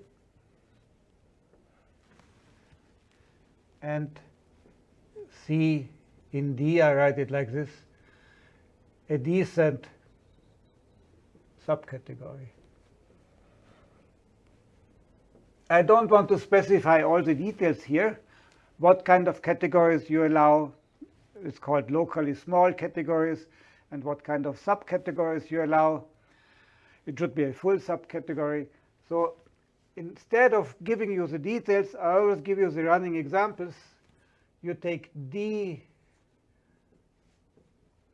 Speaker 1: and C in D, I write it like this, a decent subcategory. I don't want to specify all the details here. What kind of categories you allow is called locally small categories, and what kind of subcategories you allow. It should be a full subcategory. So instead of giving you the details, I always give you the running examples. You take D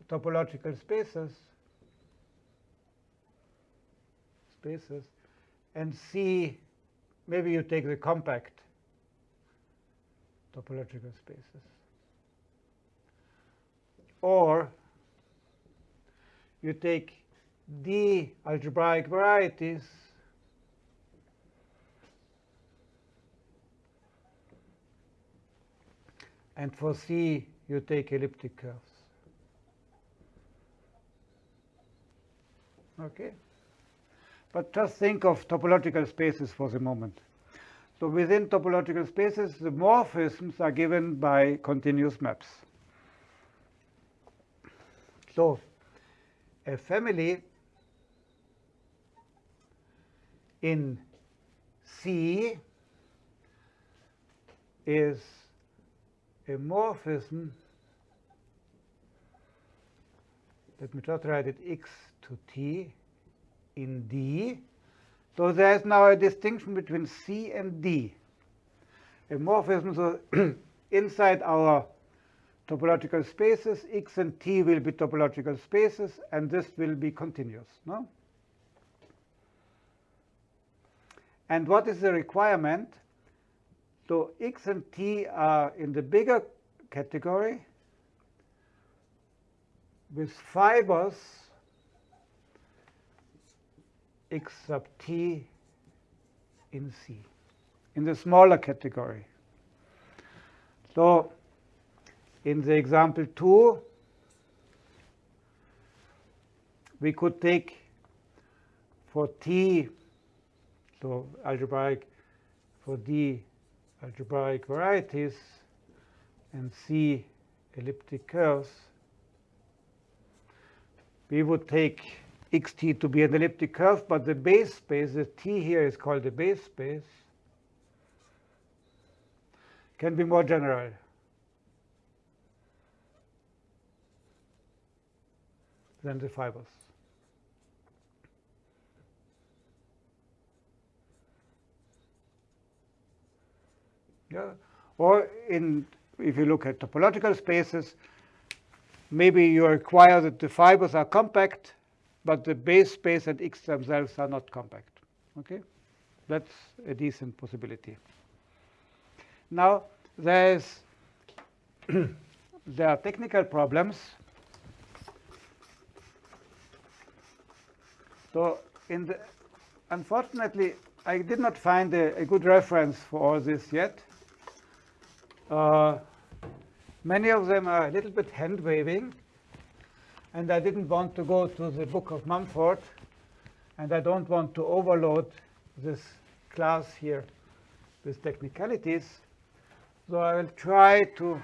Speaker 1: topological spaces, spaces, and C, maybe you take the compact topological spaces. Or you take D algebraic varieties and for C you take elliptic curves. Okay? But just think of topological spaces for the moment. So within topological spaces, the morphisms are given by continuous maps. So a family in C is a morphism, let me just write it x to t in D. So there is now a distinction between C and D. A morphism, so inside our topological spaces, x and t will be topological spaces, and this will be continuous. No? And what is the requirement? So x and t are in the bigger category with fibers x sub t in C, in the smaller category. So in the example 2, we could take for t, so algebraic, for d algebraic varieties, and c elliptic curves, we would take xt to be an elliptic curve, but the base space, the t here is called the base space, can be more general. than the fibers. Yeah. Or in if you look at topological spaces, maybe you require that the fibers are compact but the base space and x themselves are not compact. Okay, that's a decent possibility. Now there's there are technical problems. So in the unfortunately I did not find a, a good reference for all this yet. Uh, many of them are a little bit hand waving and I didn't want to go to the Book of Mumford, and I don't want to overload this class here with technicalities. So I will try to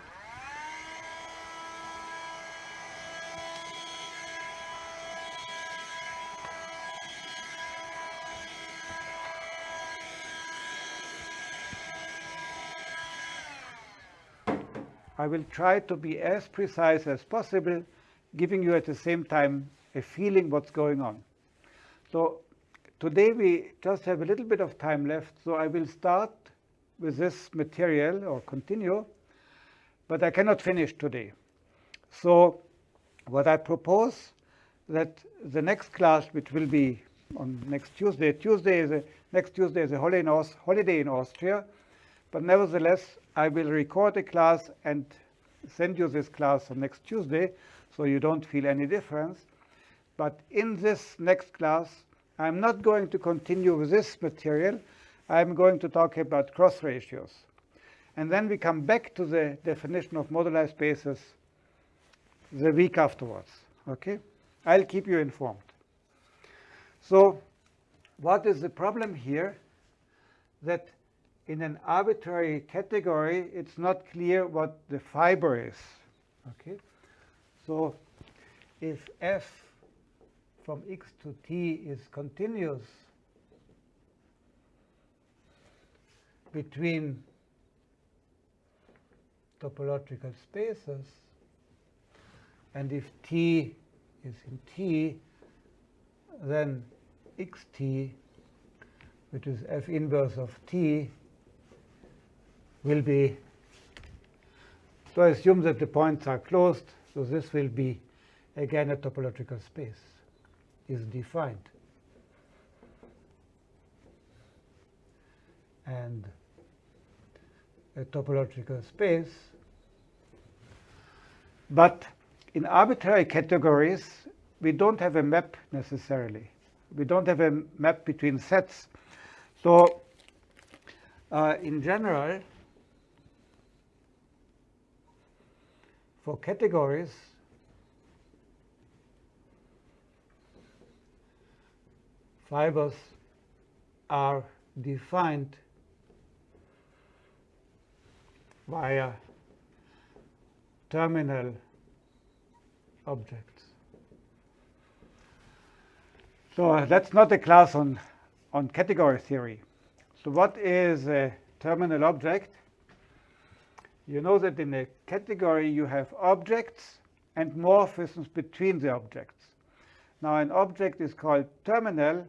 Speaker 1: I will try to be as precise as possible giving you at the same time a feeling what's going on. So today we just have a little bit of time left, so I will start with this material or continue, but I cannot finish today. So what I propose that the next class, which will be on next Tuesday, Tuesday is a, next Tuesday is a holiday in, Aus, holiday in Austria, but nevertheless, I will record a class and send you this class on next Tuesday, so you don't feel any difference. But in this next class, I'm not going to continue with this material. I'm going to talk about cross ratios. And then we come back to the definition of moduli spaces the week afterwards. Okay? I'll keep you informed. So what is the problem here? That in an arbitrary category, it's not clear what the fiber is. Okay? So if f from x to t is continuous between topological spaces, and if t is in t, then xt, which is f inverse of t, will be, so I assume that the points are closed, so this will be again a topological space, is defined. And a topological space, but in arbitrary categories, we don't have a map necessarily. We don't have a map between sets. So uh, in general, for categories, fibers are defined via terminal objects. So uh, that's not a class on, on category theory. So what is a terminal object? You know that in a category you have objects and morphisms between the objects. Now an object is called terminal,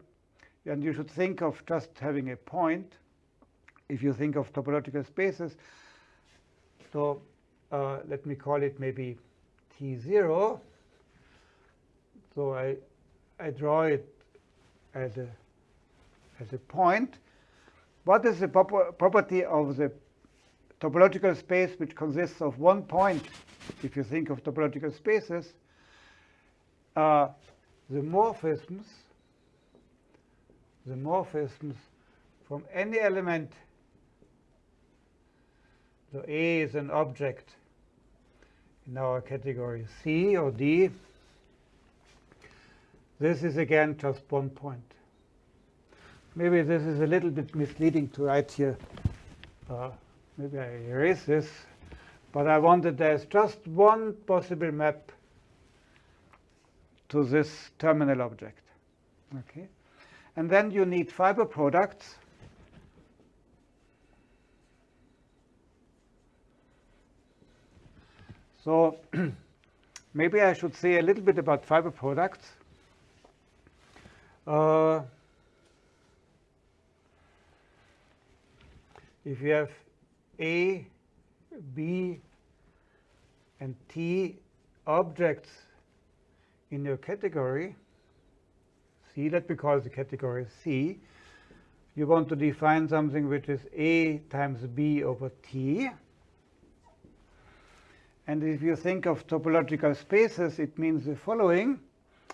Speaker 1: and you should think of just having a point if you think of topological spaces. So uh, let me call it maybe T0. So I, I draw it as a, as a point. What is the prop property of the topological space which consists of one point, if you think of topological spaces? Uh, the morphisms, the morphisms from any element, so A is an object in our category C or D, this is again just one point. Maybe this is a little bit misleading to write here. Uh, maybe I erase this. But I wanted there's just one possible map to this terminal object. Okay, And then you need fiber products. So maybe I should say a little bit about fiber products. Uh, if you have A, B, and T objects in your category, C, let me call the category C, you want to define something which is A times B over T. And if you think of topological spaces, it means the following.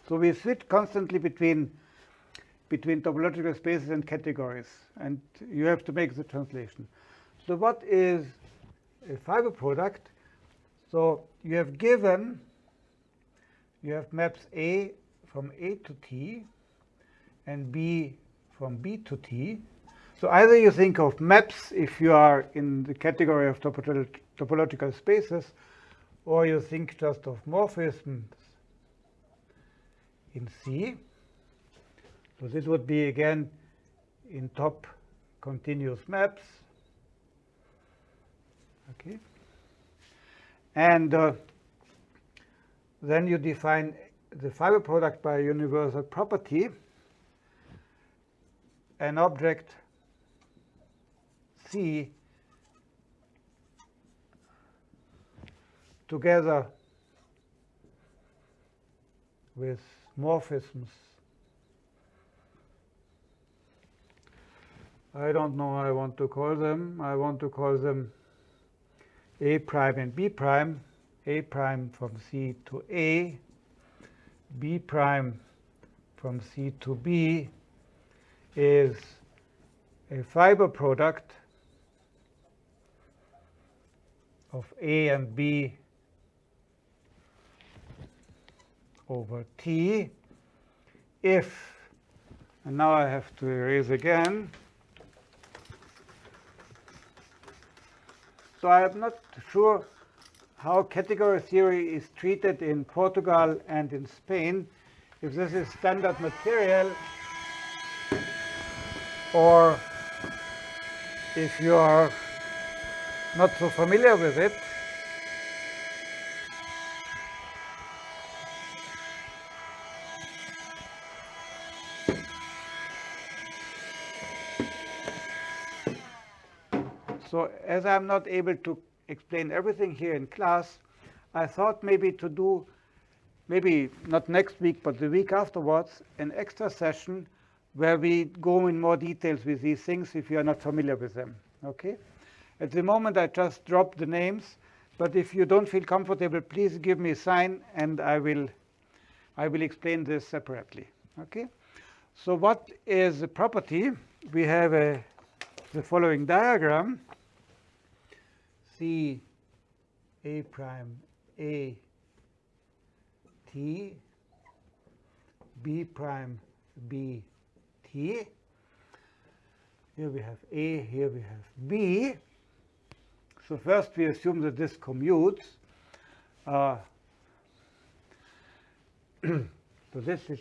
Speaker 1: So we switch constantly between between topological spaces and categories. And you have to make the translation. So what is a fiber product? So you have given, you have maps A from A to T and B from B to T. So either you think of maps if you are in the category of topological spaces, or you think just of morphisms in C. So this would be again in top continuous maps. Okay. And uh, then you define the fiber product by universal property. An object C together with morphisms. I don't know I want to call them. I want to call them A prime and B prime. A prime from C to A, B prime from C to B is a fiber product of A and B over T. If, and now I have to erase again, so I am not sure how category theory is treated in Portugal and in Spain, if this is standard material or if you are not so familiar with it, So as I'm not able to explain everything here in class, I thought maybe to do, maybe not next week, but the week afterwards, an extra session where we go in more details with these things if you are not familiar with them. Okay? At the moment, I just drop the names, but if you don't feel comfortable, please give me a sign and I will, I will explain this separately. Okay? So what is the property? We have a, the following diagram. C A prime A T B prime B T. Here we have A, here we have B. So first we assume that this commutes. Uh, so this is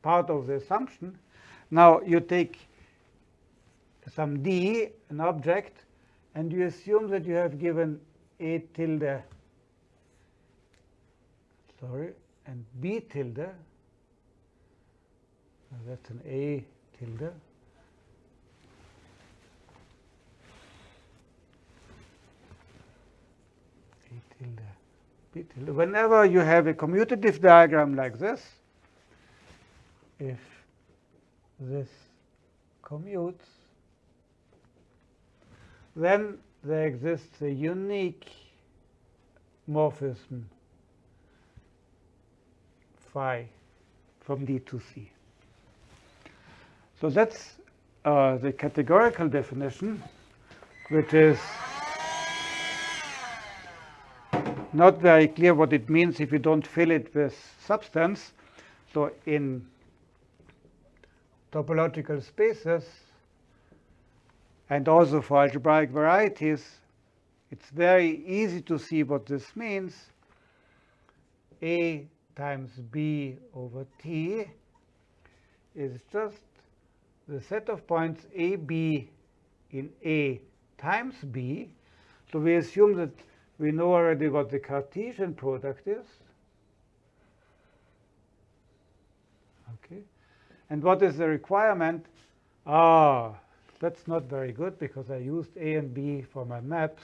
Speaker 1: part of the assumption. Now you take some D, an object, and you assume that you have given A tilde, sorry, and B tilde, that's an A tilde, A tilde, B tilde. Whenever you have a commutative diagram like this, if this commutes, then there exists a unique morphism phi from D to C. So that's uh, the categorical definition, which is not very clear what it means if you don't fill it with substance. So in topological spaces, and also for algebraic varieties, it's very easy to see what this means. A times B over T is just the set of points AB in A times B. So we assume that we know already what the Cartesian product is. Okay. And what is the requirement? Ah, that's not very good because I used A and B for my maps.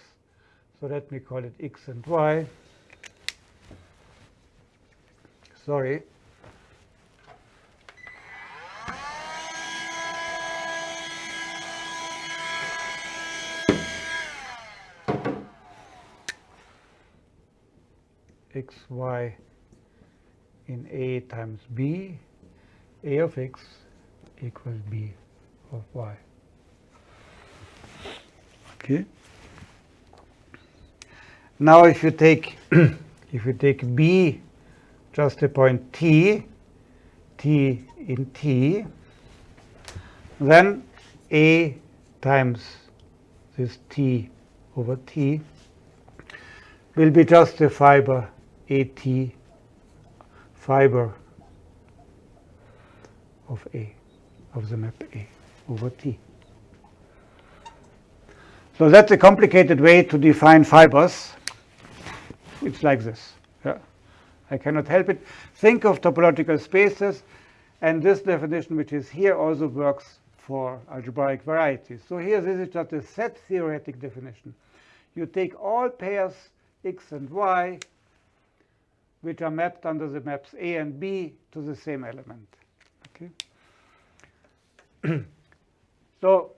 Speaker 1: So let me call it X and Y. Sorry. x, y in A times B, A of x equals B of y. Okay. Now if you take if you take B just a point T, T in T, then A times this T over T will be just a fiber AT fiber of A, of the map A over T. So that's a complicated way to define fibers. it's like this. Yeah. I cannot help it. Think of topological spaces, and this definition, which is here, also works for algebraic varieties. So here, this is just a set theoretic definition. You take all pairs x and y, which are mapped under the maps A and B to the same element. Okay. so,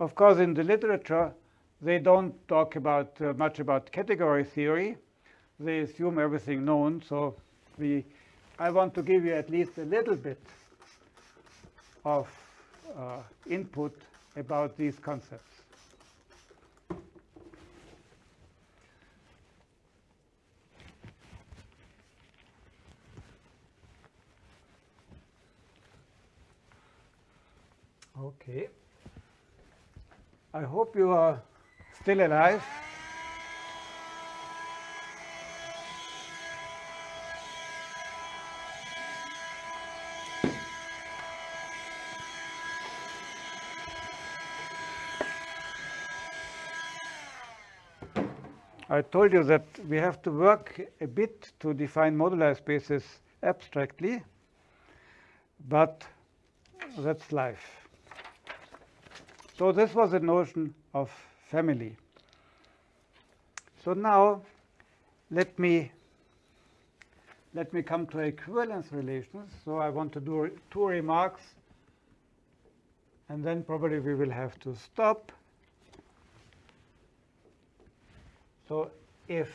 Speaker 1: of course, in the literature, they don't talk about uh, much about category theory. They assume everything known. So we, I want to give you at least a little bit of uh, input about these concepts. Okay. I hope you are still alive. I told you that we have to work a bit to define moduli spaces abstractly, but that's life. So this was the notion of family. So now let me let me come to equivalence relations. So I want to do two remarks, and then probably we will have to stop. So if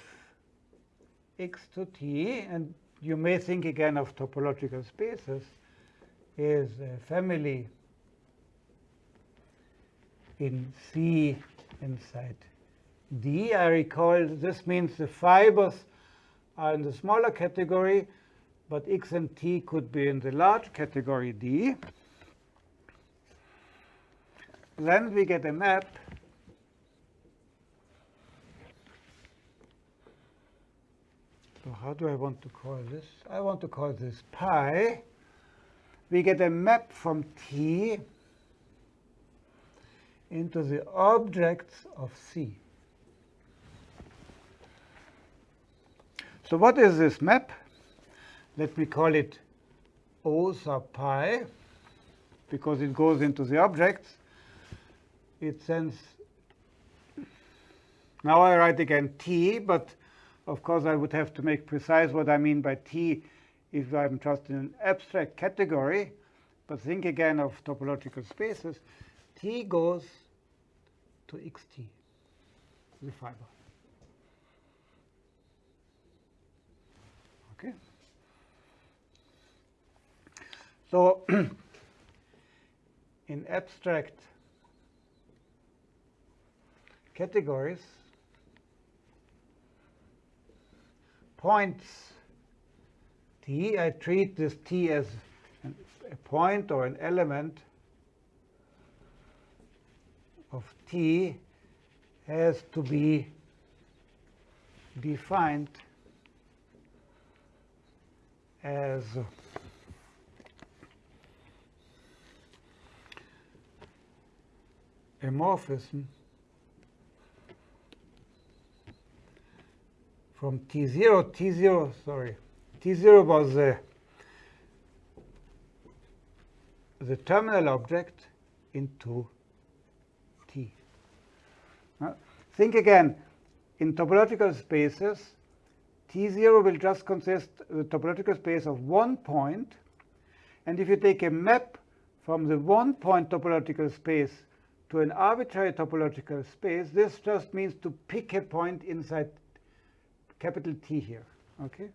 Speaker 1: x to t, and you may think again of topological spaces, is a family in C inside D. I recall this means the fibers are in the smaller category, but X and T could be in the large category D. Then we get a map So how do I want to call this? I want to call this pi. We get a map from T into the objects of C. So what is this map? Let me call it O sub pi, because it goes into the objects. It sends, now I write again T, but of course, I would have to make precise what I mean by T if I'm just in an abstract category. But think again of topological spaces. T goes to xt, the fiber. Okay. So in abstract categories, points t, I treat this t as a point or an element of t has to be defined as a morphism from T0, T0, sorry, T0 was the, the terminal object into T. Now, think again, in topological spaces, T0 will just consist the topological space of one point. And if you take a map from the one point topological space to an arbitrary topological space, this just means to pick a point inside capital T here. Okay,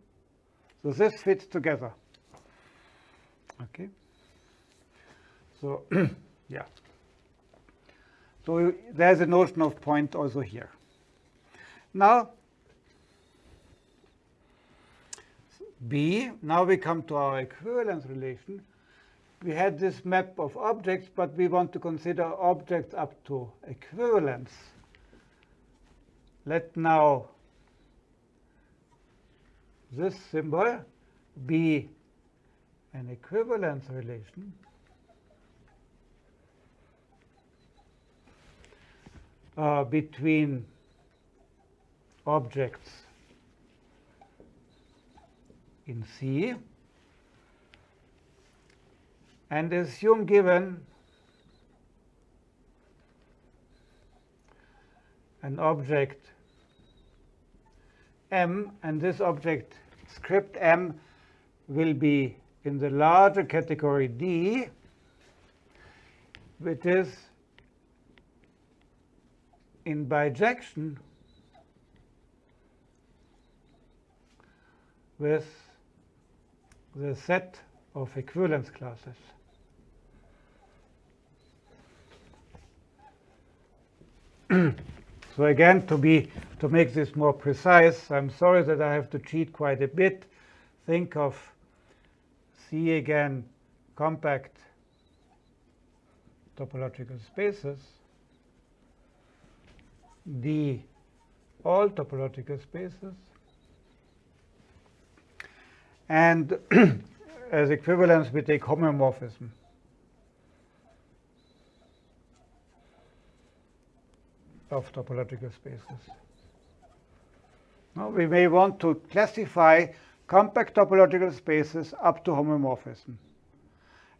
Speaker 1: so this fits together. Okay, so yeah. So there's a notion of point also here. Now B, now we come to our equivalence relation. We had this map of objects, but we want to consider objects up to equivalence. Let now this symbol be an equivalence relation uh, between objects in C and assume given an object M and this object script M will be in the larger category D which is in bijection with the set of equivalence classes. so again, to be to make this more precise, I'm sorry that I have to cheat quite a bit. Think of C again, compact topological spaces, D all topological spaces, and as equivalence we take homeomorphism. of topological spaces. Now we may want to classify compact topological spaces up to homeomorphism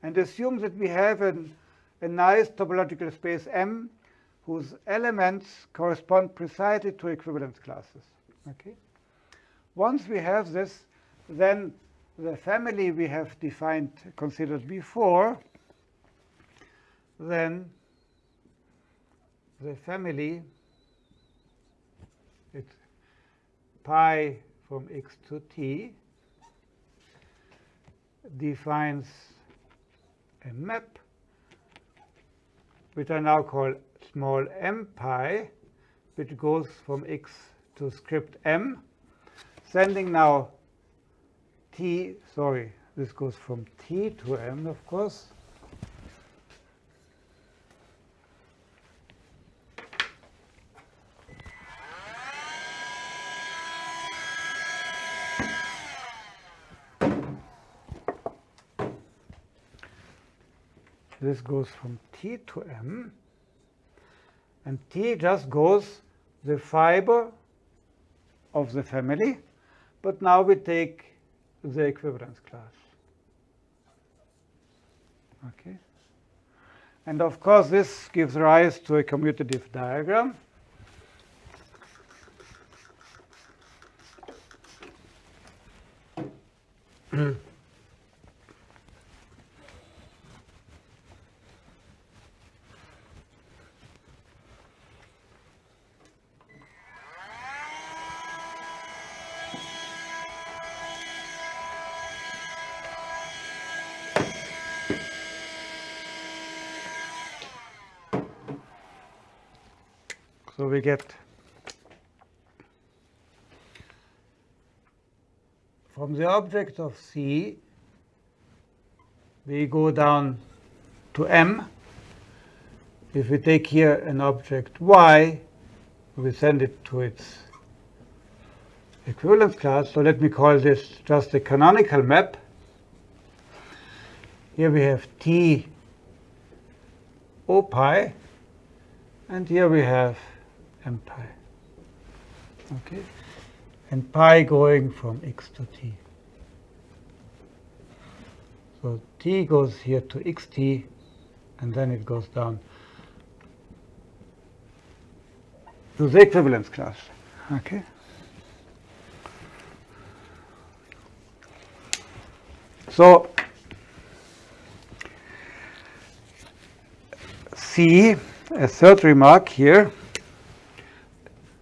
Speaker 1: and assume that we have an, a nice topological space M whose elements correspond precisely to equivalence classes. Okay? Once we have this, then the family we have defined, considered before, then the family, it's pi from x to t, defines a map, which I now call small m pi, which goes from x to script m, sending now t, sorry, this goes from t to m, of course, this goes from T to M, and T just goes the fiber of the family, but now we take the equivalence class. Okay. And of course, this gives rise to a commutative diagram. So we get from the object of C, we go down to M. If we take here an object Y, we send it to its equivalence class. So let me call this just a canonical map. Here we have T O pi, and here we have m pi. Okay, and pi going from x to t. So t goes here to xt, and then it goes down to the equivalence class. Okay. So see a third remark here.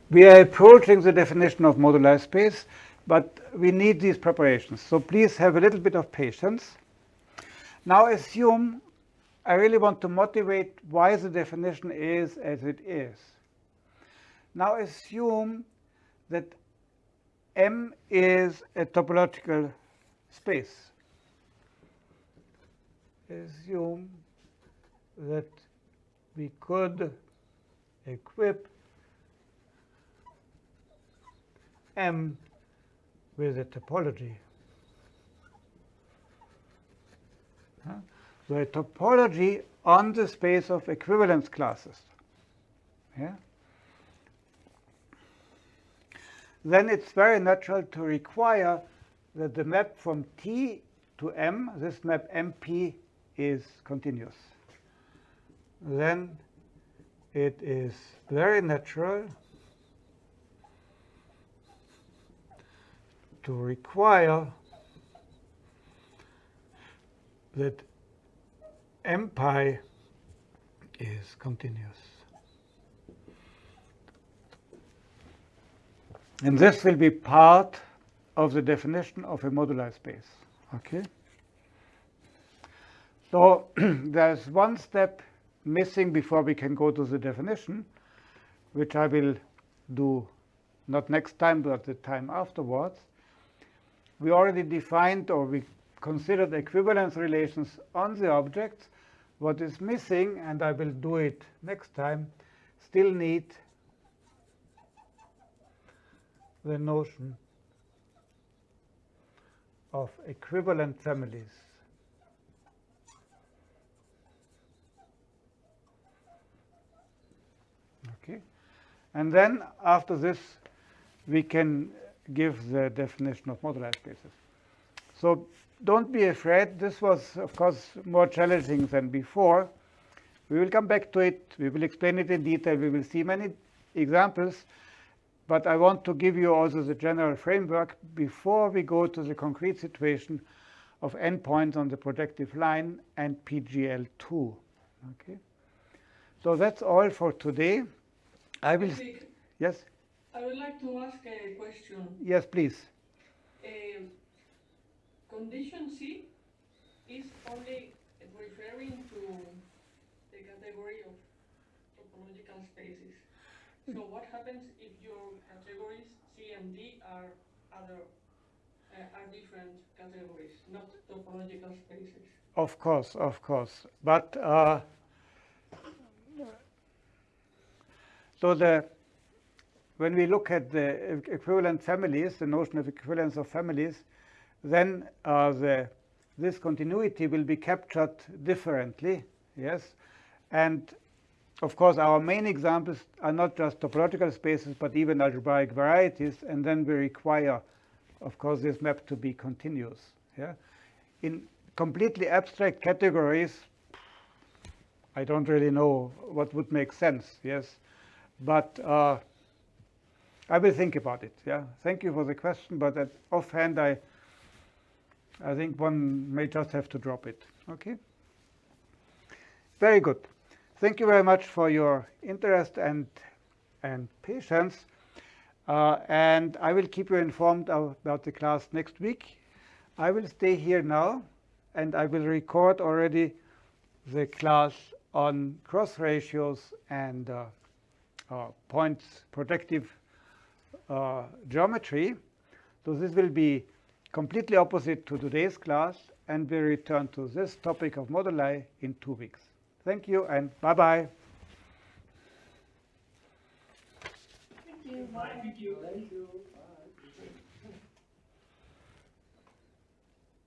Speaker 1: We are approaching the definition of moduli space, but we need these preparations. So please have a little bit of patience. Now assume I really want to motivate why the definition is as it is. Now assume that M is a topological space. Assume that we could equip M with a topology. So a topology on the space of equivalence classes. Yeah? then it's very natural to require that the map from T to M, this map MP, is continuous. Then it is very natural to require that m pi is continuous. And this will be part of the definition of a moduli space. Okay? So there's one step missing before we can go to the definition, which I will do not next time, but the time afterwards. We already defined or we considered equivalence relations on the objects. What is missing, and I will do it next time, still need the notion of equivalent families. Okay. And then after this, we can give the definition of moduli spaces. So don't be afraid. This was, of course, more challenging than before. We will come back to it. We will explain it in detail. We will see many examples. But I want to give you also the general framework before we go to the concrete situation of n points on the projective line and PGL2. Okay. So that's all for today. I will. Yes.
Speaker 5: I would like to ask a question.
Speaker 1: Yes, please.
Speaker 5: Um, condition C is only referring to the category of topological spaces. So what happens if your categories C and D are other uh, are different categories, not topological spaces?
Speaker 1: Of course, of course. But uh, so the when we look at the equivalent families, the notion of equivalence of families, then uh, the this continuity will be captured differently. Yes, and of course our main examples are not just topological spaces, but even algebraic varieties, and then we require, of course, this map to be continuous. Yeah, in completely abstract categories, I don't really know what would make sense. Yes, but uh, I will think about it. Yeah, thank you for the question, but at offhand, I I think one may just have to drop it. Okay. Very good. Thank you very much for your interest and and patience. Uh, and I will keep you informed about the class next week. I will stay here now, and I will record already the class on cross ratios and uh, uh, points projective uh, geometry. So this will be completely opposite to today's class, and we return to this topic of moduli in two weeks. Thank you, and bye-bye.
Speaker 2: Thank you. Bye.
Speaker 3: Thank you.
Speaker 4: Thank you.